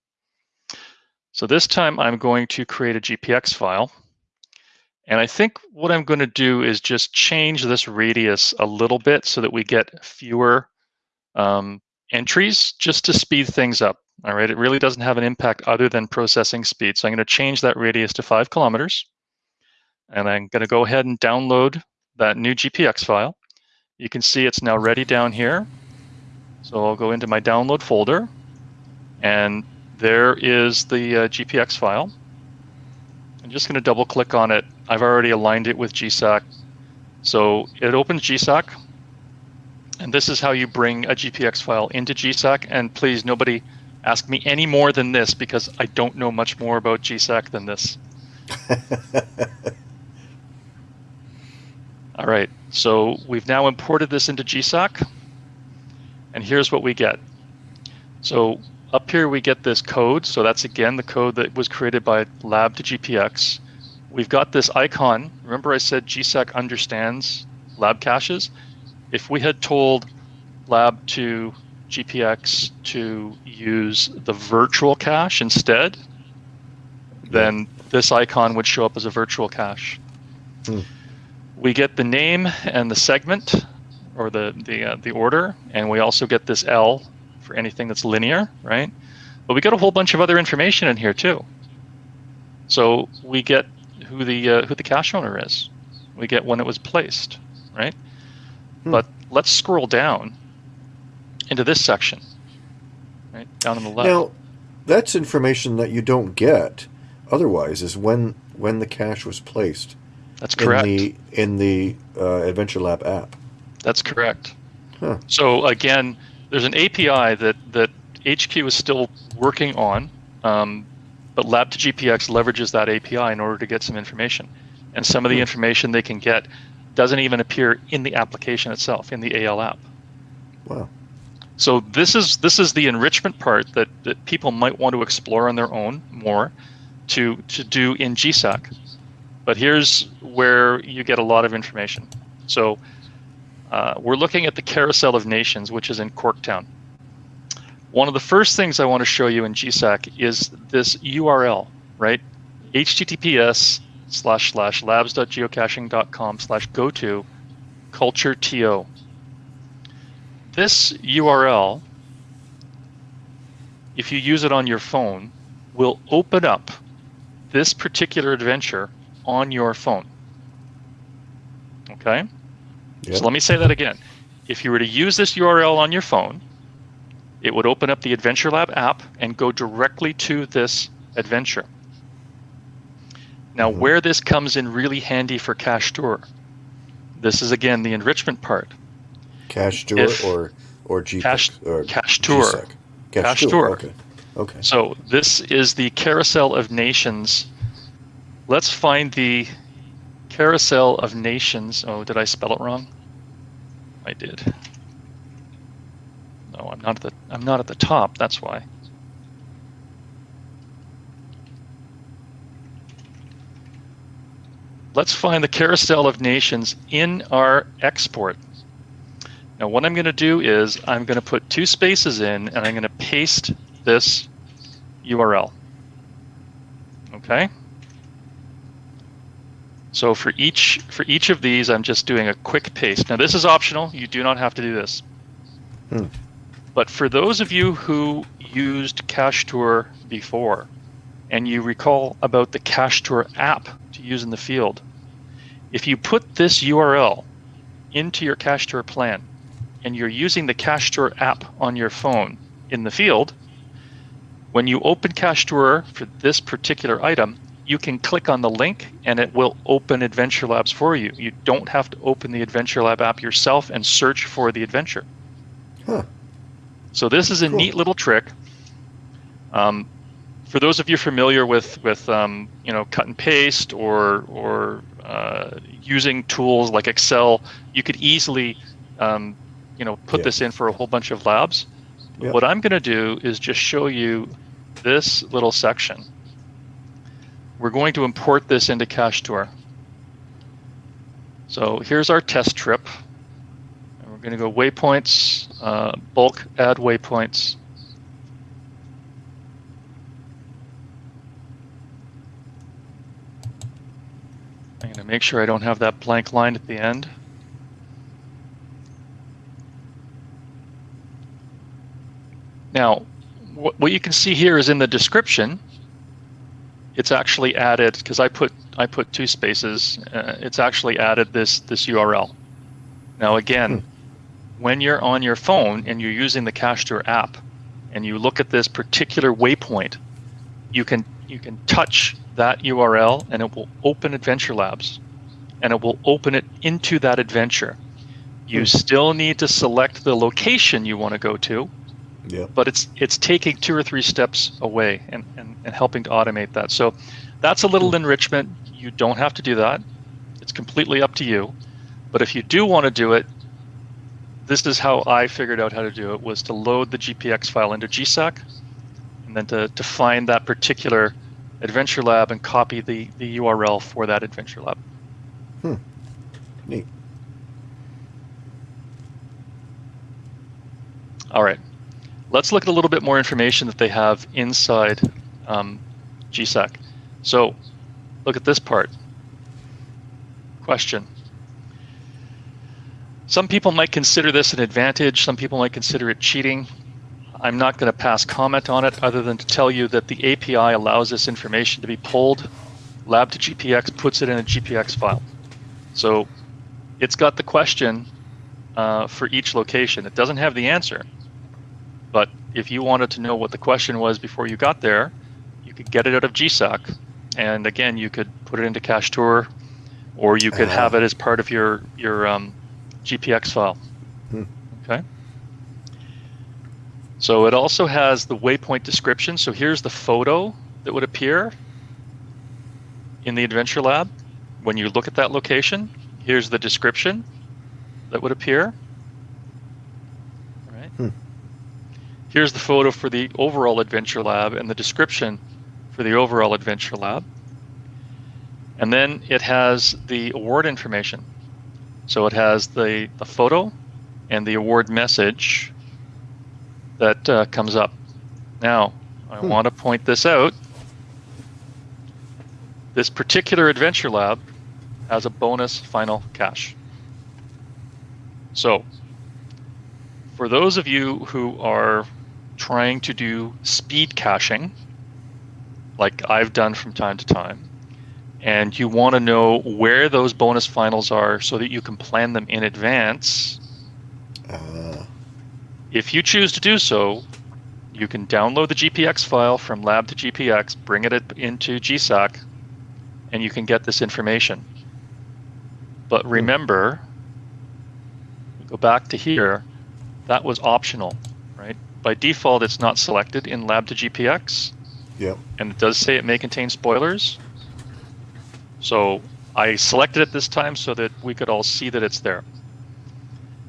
So this time I'm going to create a GPX file. And I think what I'm going to do is just change this radius a little bit so that we get fewer um, entries just to speed things up. All right, it really doesn't have an impact other than processing speed. So I'm going to change that radius to five kilometers. And I'm going to go ahead and download that new GPX file. You can see it's now ready down here. So I'll go into my download folder, and there is the uh, GPX file. I'm just going to double click on it. I've already aligned it with GSAK. So it opens GSAK, and this is how you bring a GPX file into GSAK. And please, nobody ask me any more than this because I don't know much more about GSAK than this. All right, so we've now imported this into GSAK, and here's what we get. So up here we get this code, so that's again the code that was created by lab to GPX. We've got this icon. Remember I said GSAK understands lab caches? If we had told lab to GPX to use the virtual cache instead, then this icon would show up as a virtual cache. Hmm. We get the name and the segment, or the the uh, the order, and we also get this L for anything that's linear, right? But we get a whole bunch of other information in here too. So we get who the uh, who the cache owner is. We get when it was placed, right? Hmm. But let's scroll down into this section, right down on the left. Now, that's information that you don't get otherwise. Is when when the cache was placed. That's correct. In the in the uh, Adventure Lab app. That's correct. Huh. So again, there's an API that that HQ is still working on, um, but Lab to GPX leverages that API in order to get some information, and some of the hmm. information they can get doesn't even appear in the application itself in the AL app. Wow. So this is this is the enrichment part that, that people might want to explore on their own more to to do in GSAK. But here's where you get a lot of information. So uh, we're looking at the Carousel of Nations, which is in Corktown. One of the first things I want to show you in GSAK is this URL, right? https slash slash labs.geocaching.com slash go to culture to this URL, if you use it on your phone, will open up this particular adventure on your phone. Okay? Yep. So let me say that again. If you were to use this URL on your phone, it would open up the Adventure Lab app and go directly to this adventure. Now, mm-hmm. where this comes in really handy for cash Tour, this is again the enrichment part. Cash tour if or or G cash or cache tour. Cache, cache tour. tour. Okay. Okay. So this is the carousel of nations. Let's find the carousel of nations. Oh, did I spell it wrong? I did. No, I'm not at the I'm not at the top. That's why. Let's find the carousel of nations in our export. Now what I'm going to do is I'm going to put two spaces in and I'm going to paste this URL. Okay? So for each for each of these, I'm just doing a quick paste. Now this is optional. You do not have to do this. Hmm. But for those of you who used Cache Tour before, and you recall about the Cache Tour app to use in the field, if you put this URL into your Cache Tour plan, and you're using the Cache Tour app on your phone in the field, when you open Cache Tour for this particular item, you can click on the link and it will open Adventure Labs for you. You don't have to open the Adventure Lab app yourself and search for the adventure. Huh. So this is a cool. neat little trick. Um, for those of you familiar with with um, you know cut and paste or or uh, using tools like Excel, you could easily um, you know, put yeah. this in for a whole bunch of labs. Yeah. What I'm going to do is just show you this little section. We're going to import this into Cache Tour. So here's our test trip. And we're going to go waypoints, uh, bulk add waypoints. I'm going to make sure I don't have that blank line at the end. Now, what you can see here is in the description, it's actually added because I put I put two spaces. Uh, it's actually added this this URL. Now again, hmm. when you're on your phone and you're using the Cash CacheTour app, and you look at this particular waypoint, you can you can touch that URL and it will open Adventure Labs, and it will open it into that adventure. You hmm. still need to select the location you want to go to, yeah. but it's it's taking two or three steps away and, and, and helping to automate that. So that's a little hmm. enrichment. You don't have to do that. It's completely up to you. But if you do want to do it, this is how I figured out how to do it was to load the GPX file into GSAK and then to, to find that particular adventure lab and copy the, the URL for that adventure lab. Hmm. Neat. All right. Let's look at a little bit more information that they have inside um, GSAK. So look at this part. Question. Some people might consider this an advantage. Some people might consider it cheating. I'm not going to pass comment on it other than to tell you that the API allows this information to be pulled. Lab to GPX puts it in a GPX file. So it's got the question uh, for each location. It doesn't have the answer. But if you wanted to know what the question was before you got there, you could get it out of GSAK. And again, you could put it into CacheTour, or you could uh, have it as part of your, your um, GPX file. Hmm. Okay. So it also has the waypoint description. So here's the photo that would appear in the Adventure Lab when you look at that location. Here's the description that would appear. Right. Hmm. Here's the photo for the overall Adventure Lab and the description for the overall Adventure Lab. And then it has the award information. So it has the, the photo and the award message that uh, comes up. Now, I hmm. want to point this out. This particular Adventure Lab has a bonus final cache. So, for those of you who are trying to do speed caching, like I've done from time to time, and you want to know where those bonus finals are so that you can plan them in advance. Uh. If you choose to do so, you can download the GPX file from lab to GPX, bring it into GSAK, and you can get this information. But hmm. remember, go back to here, that was optional, right? By default, it's not selected in lab to GPX. Yep. And it does say it may contain spoilers. So I selected it this time so that we could all see that it's there.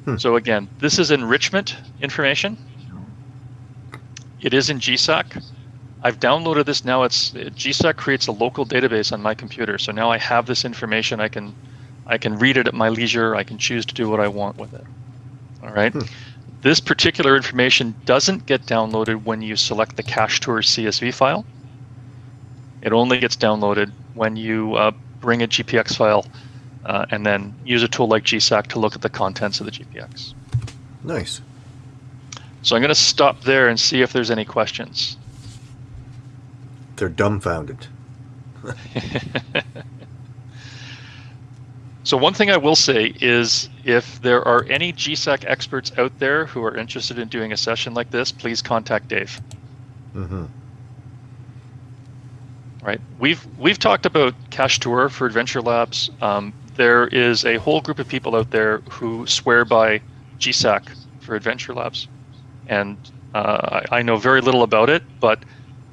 Hmm. So again, this is enrichment information. It is in GSAK. I've downloaded this now. It's GSAK creates a local database on my computer. So now I have this information. I can I can read it at my leisure. I can choose to do what I want with it. All right. Hmm. This particular information doesn't get downloaded when you select the CacheTour CSV file. It only gets downloaded when you uh, bring a GPX file uh, and then use a tool like GSAK to look at the contents of the GPX. Nice. So I'm going to stop there and see if there's any questions. They're dumbfounded. so one thing I will say is if there are any GSAK experts out there who are interested in doing a session like this, please contact Dave. Mm-hmm right? We've we've talked about CacheTour for Adventure Labs. Um, there is a whole group of people out there who swear by GSAK for Adventure Labs, and uh, I, I, know very little about it, but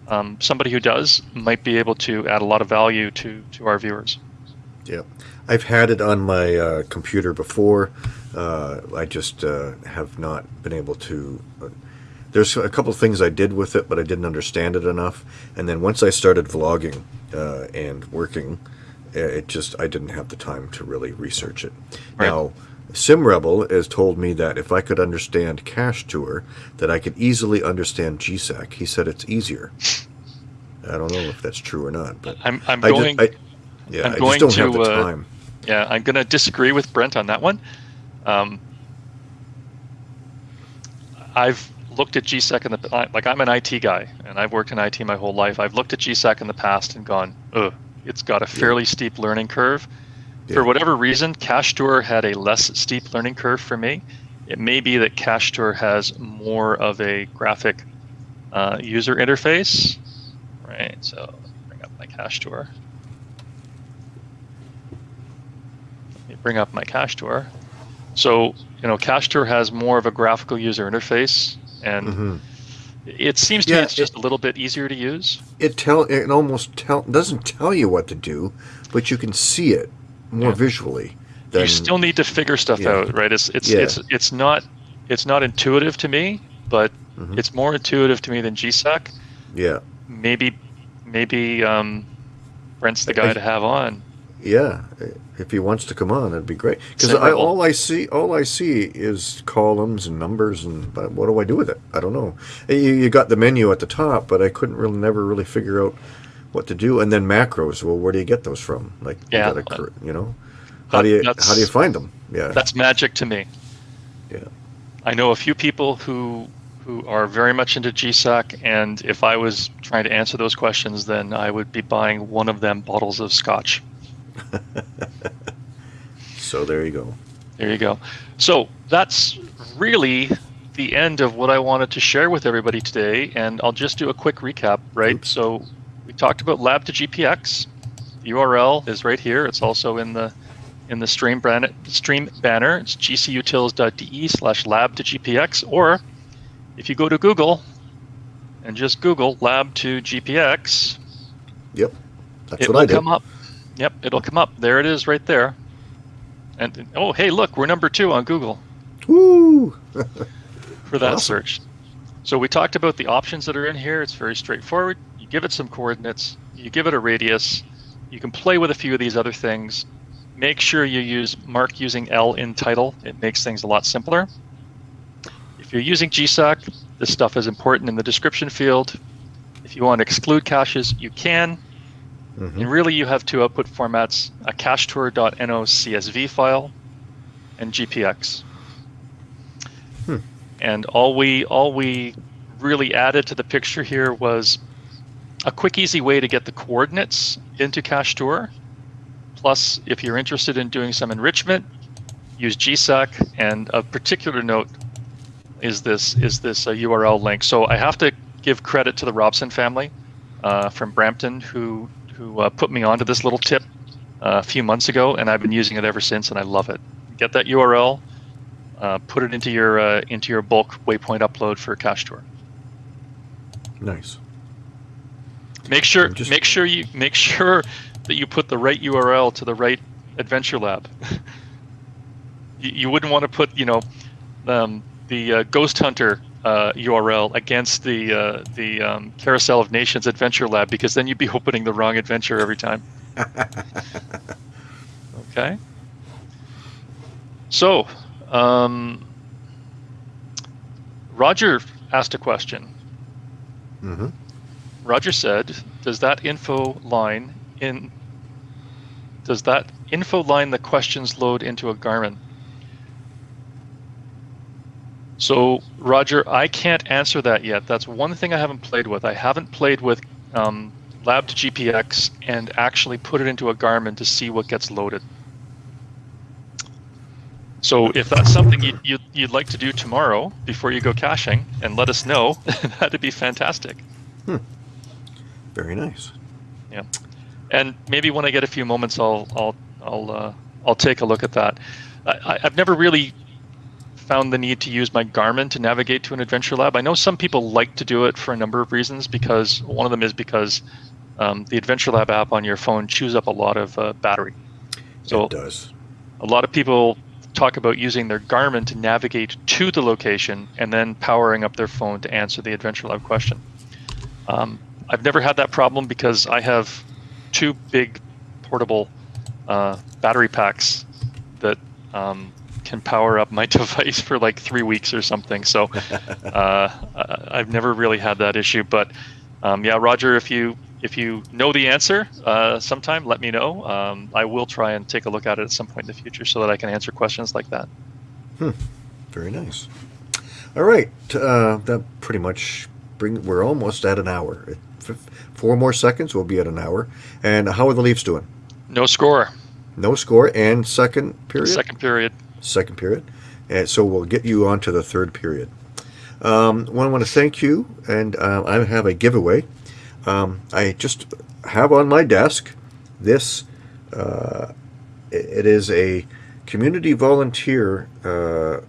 um, somebody who does might be able to add a lot of value to to our viewers. Yeah, I've had it on my uh, computer before. Uh, I just uh, have not been able to uh, there's a couple things I did with it, but I didn't understand it enough. And then once I started vlogging uh, and working, it just I didn't have the time to really research it. Right. Now, SimRebel has told me that if I could understand CacheTour, that I could easily understand GSAK. He said it's easier. I don't know if that's true or not, but I'm, I'm I going. Just, I, yeah, I'm I going just don't to, have the uh, time. Yeah, I'm going to disagree with Brent on that one. Um, I've looked at GSAK in the like I'm an IT guy and I've worked in IT my whole life. I've looked at GSAK in the past and gone, ugh, it's got a fairly steep learning curve. Yeah. For whatever reason, Cache Tour had a less steep learning curve for me. It may be that Cache Tour has more of a graphic uh, user interface, right? So bring up my CacheTour. Let me bring up my CacheTour. So you know, Cache Tour has more of a graphical user interface, and Mhm. It seems to Yeah, me it's just a little bit easier to use. It tell it almost tell doesn't tell you what to do, but you can see it more Yeah. visually. you still need to figure stuff Yeah. out, right? It's it's it's it's not it's not intuitive to me, but Mhm. it's more intuitive to me than GSAK. yeah, Maybe maybe um, Brent's the guy I- to have on. Yeah. If he wants to come on, it'd be great. Because I, all I see, all I see is columns and numbers, and but what do I do with it? I don't know. You, you got the menu at the top, but I couldn't really never really figure out what to do. And then macros. Well, where do you get those from? Like, you, gotta you know, how do you how do you find them? Yeah, That's magic to me. yeah. I know a few people who who are very much into GSAK, and if I was trying to answer those questions, then I would be buying one of them bottles of scotch. So there you go. There you go. So that's really the end of what I wanted to share with everybody today, and I'll just do a quick recap, right? Oops. So we talked about Lab to GPX. The URL is right here. It's also in the in the stream banner. Stream banner. It's gcutils.de slash lab to GPX. Or if you go to Google and just Google lab to GPX, Yep, that's it what will I did. come up. Yep, it'll come up. There it is, right there. And oh, hey, look, we're number two on Google Woo! for that Awesome. search. So we talked about the options that are in here. It's very straightforward. You give it some coordinates, you give it a radius, you can play with a few of these other things. Make sure you use mark using L in title. It makes things a lot simpler. If you're using GSAK, this stuff is important in the description field. If you want to exclude caches, you can. Mhm. And really, you have two output formats: a cachetour.no CSV file and GPX. Hmm. And all we all we really added to the picture here was a quick, easy way to get the coordinates into Cachetour. Plus, if you're interested in doing some enrichment, use GSAK. And of particular note is this is this uh, URL link. So I have to give credit to the Robson family uh, from Brampton who who uh, put me onto this little tip uh, a few months ago, and I've been using it ever since, and I love it. Get that URL, uh, put it into your uh, into your bulk waypoint upload for cache tour. Nice. Make sure just- make sure you make sure that you put the right URL to the right Adventure Lab. you, you wouldn't want to put you know um, the uh, Ghost Hunter uh, URL against the uh, the um, Carousel of Nations Adventure Lab because then you'd be opening the wrong adventure every time. Okay. So, um, Roger asked a question. hmm Roger said, "Does that info line in does that info line the questions load into a Garmin?" So, Roger, I can't answer that yet. That's one thing I haven't played with. I haven't played with um, Lab to GPX and actually put it into a Garmin to see what gets loaded. So, if that's something you, you, you'd like to do tomorrow before you go caching, and let us know, that'd be fantastic. Very nice. Yeah. And maybe when I get a few moments, I'll I'll I'll uh, I'll take a look at that. I, I- I've never really found the need to use my Garmin to navigate to an adventure lab. I know some people like to do it for a number of reasons. Because one of them is because um, the adventure lab app on your phone chews up a lot of uh, battery. So it does. a lot of people talk about using their Garmin to navigate to the location and then powering up their phone to answer the Adventure Lab question. Um, I've never had that problem because I have two big portable uh, battery packs that um, can power up my device for like three weeks or something. So uh, I've never really had that issue. But um, yeah, Roger, if you if you know the answer uh, sometime, let me know. Um, I will try and take a look at it at some point in the future so that I can answer questions like that. Very nice. All right, uh, that pretty much bring. We're almost at an hour. Four more seconds, we'll be at an hour. And how are the Leafs doing? No score. No score and second period. Second period. Second period. And so we'll get you on to the third period. Um, well, I want to thank you, and uh, I have a giveaway. Um, I just have on my desk this. Uh, it- is a community volunteer uh,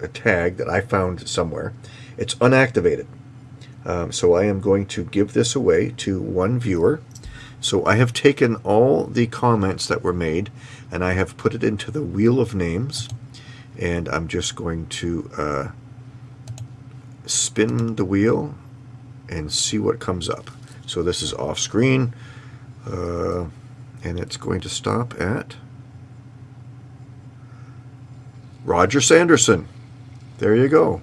a tag that I found somewhere. It's unactivated. Um, so I am going to give this away to one viewer. So I have taken all the comments that were made and I have put it into the wheel of names. And I'm just going to uh, spin the wheel and see what comes up. So this is off screen. Uh, and it's going to stop at Roger Sanderson. There you go.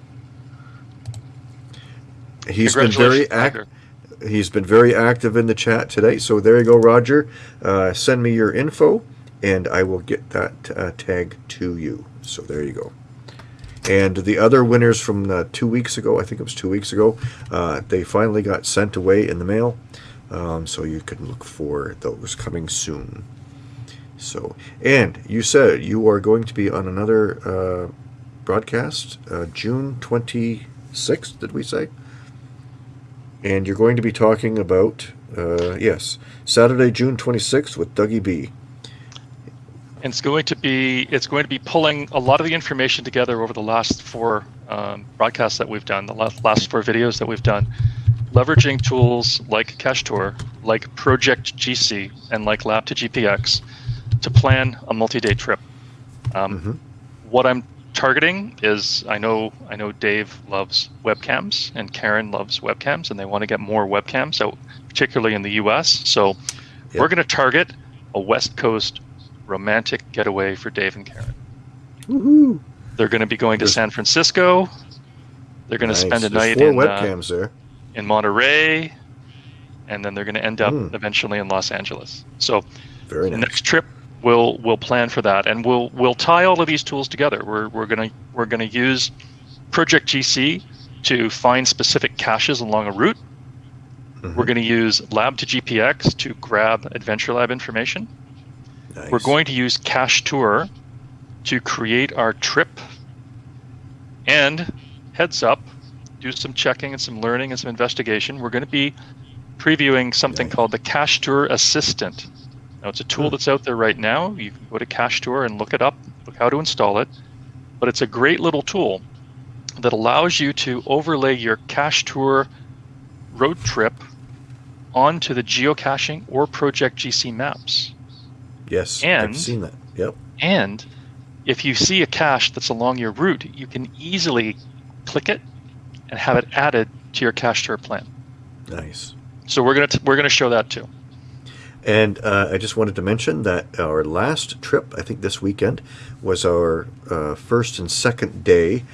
He's been very active. He's been very active in the chat today. So there you go, Roger. Uh, send me your info, and I will get that uh, tag to you. So there you go. And the other winners from uh, two weeks ago, I think it was two weeks ago, uh, they finally got sent away in the mail. Um, so you can look for those coming soon. So, and you said you are going to be on another uh, broadcast uh, June 26th, did we say? And you're going to be talking about, uh, yes, Saturday, June 26th with Dougie B. And it's going to be it's going to be pulling a lot of the information together over the last four um, broadcasts that we've done, the last, last four videos that we've done, leveraging tools like Cache Tour, like Project GC, and like Lab to GPX to plan a multi-day trip. Um, Mhm. What I'm targeting is I know I know Dave loves webcams and Karen loves webcams, and they want to get more webcams out, particularly in the U.S. So Yep. we're going to target a West Coast romantic getaway for Dave and Karen. Woohoo! They're going to be going to San Francisco. They're going to spend a There's night four in uh, there. in Monterey, and then they're going to end up Mm. eventually in Los Angeles. So Very the nice. next trip we'll we'll plan for that, and we'll we'll tie all of these tools together. We're we're gonna we're gonna use Project GC to find specific caches along a route. Mhm. We're going to use Lab to GPX to grab Adventure Lab information. Nice. We're going to use Cache Tour to create our trip. And heads up, do some checking and some learning and some investigation. We're going to be previewing something Nice. called the Cache Tour Assistant. Now, it's a tool that's out there right now. You can go to Cache Tour and look it up, look how to install it. But it's a great little tool that allows you to overlay your Cache Tour road trip onto the geocaching or Project GC maps. Yes, and- I've seen that. Yep. And if you see a cache that's along your route, you can easily click it and have it added to your cache tour plan. Nice. So we're gonna t- we're gonna show that too. And uh, I just wanted to mention that our last trip, I think this weekend, was our uh, first and second day.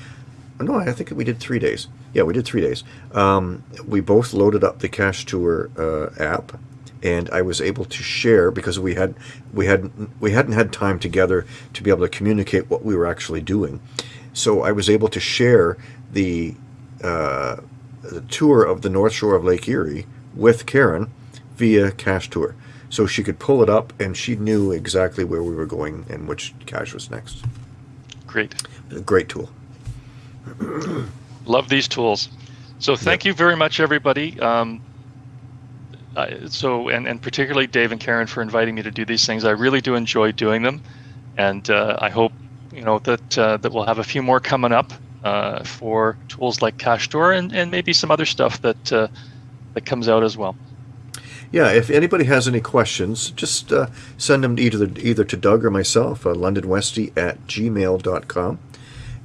No, I think we did three days. Yeah, we did three days. Um, we both loaded up the Cache Tour uh, app, and I was able to share because we had we had we hadn't had time together to be able to communicate what we were actually doing. So I was able to share the uh, the tour of the North Shore of Lake Erie with Karen via Cache Tour. So she could pull it up and she knew exactly where we were going and which cache was next. Great. A great tool. Love these tools. So thank you very much, everybody. Um, I- so and, and particularly Dave and Karen for inviting me to do these things. I really do enjoy doing them, and uh, I hope you know that uh, that we'll have a few more coming up uh, for tools like Cache Tour and, and maybe some other stuff that uh, that comes out as well. Yeah, if anybody has any questions, just uh, send them either either to Doug or myself, uh, londonwesty at gmail.com.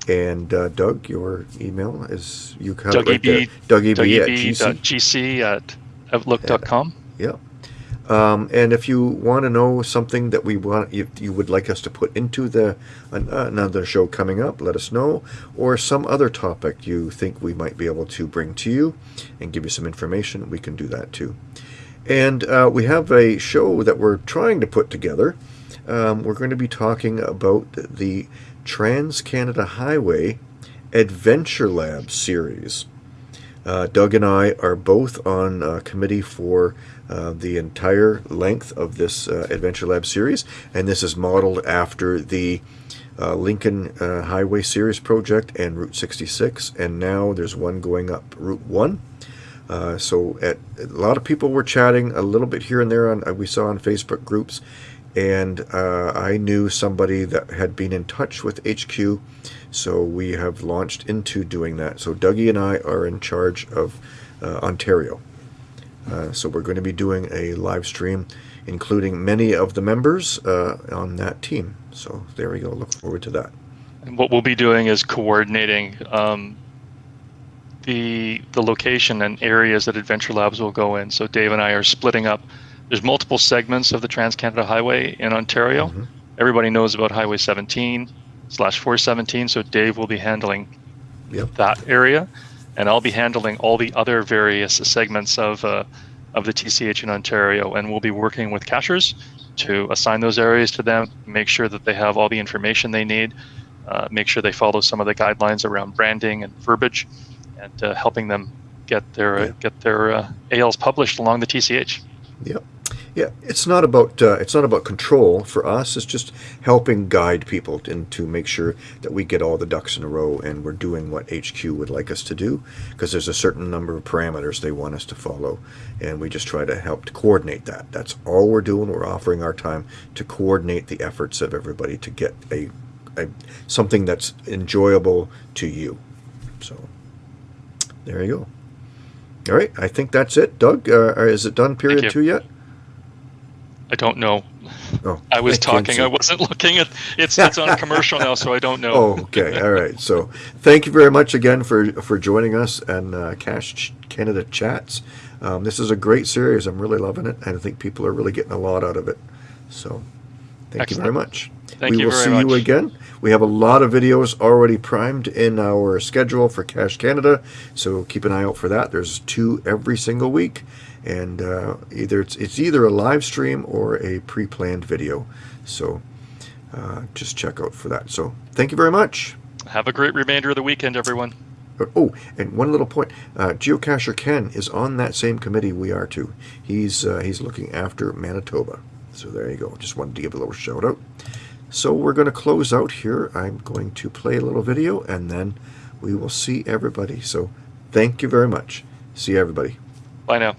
And uh, Doug, your email is you have it right there. DougieB, Dougie B at GC. DougieB.gc at outlook.com. Yeah. Um, and if you want to know something that we want, you, you would like us to put into the an, another show coming up, let us know. Or some other topic you think we might be able to bring to you and give you some information, we can do that too. And uh, we have a show that we're trying to put together. Um, we're going to be talking about the Trans Canada Highway Adventure Lab series. Uh, Doug and I are both on uh, committee for uh, the entire length of this uh, Adventure Lab series, and this is modeled after the uh, Lincoln uh, Highway Series project and Route 66, and now there's one going up Route 1. Uh, so at, a lot of people were chatting a little bit here and there on we saw on Facebook groups, and I knew somebody that had been in touch with HQ, so we have launched into doing that. So Dougie and I are in charge of uh, Ontario. Uh, so we're going to be doing a live stream, including many of the members uh, on that team. So there we go. Look forward to that. And what we'll be doing is coordinating um, the the location and areas that Adventure Labs will go in. So Dave and I are splitting up. There's multiple segments of the Trans Canada Highway in Ontario. Mhm. Everybody knows about Highway 17 slash 417. So Dave will be handling Yep. that area, and I'll be handling all the other various segments of uh, of the TCH in Ontario. And we'll be working with cachers to assign those areas to them, make sure that they have all the information they need, uh, make sure they follow some of the guidelines around branding and verbiage, and uh, helping them get their Yeah. get their uh, ALs published along the TCH. Yep. Yeah, it's not about uh, it's not about control for us. It's just helping guide people and to make sure that we get all the ducks in a row and we're doing what HQ would like us to do because there's a certain number of parameters they want us to follow, and we just try to help to coordinate that. That's all we're doing. We're offering our time to coordinate the efforts of everybody to get a, a something that's enjoyable to you. So there you go. All right, I think that's it. Doug, uh, is it done? Period two yet? I don't know. Oh, I was can't talking. I wasn't looking at. It's it's on a commercial now, so I don't know. Oh, okay. All right. So, thank you very much again for for joining us and uh, Cache Canada chats. Um, this is a great series. I'm really loving it, and I think people are really getting a lot out of it. So, thank you very much. Thank we you will very see much. you again. We have a lot of videos already primed in our schedule for Cache Canada, so keep an eye out for that. There's two every single week, and uh, either it's it's either a live stream or a pre-planned video. So uh, just check out for that. So thank you very much. Have a great remainder of the weekend, everyone. Oh, and one little point: uh, Geocacher Ken is on that same committee we are too. He's uh, he's looking after Manitoba. So there you go. Just wanted to give a little shout out. So we're going to close out here. I'm going to play a little video, and then we will see everybody. So thank you very much. See everybody. Bye now.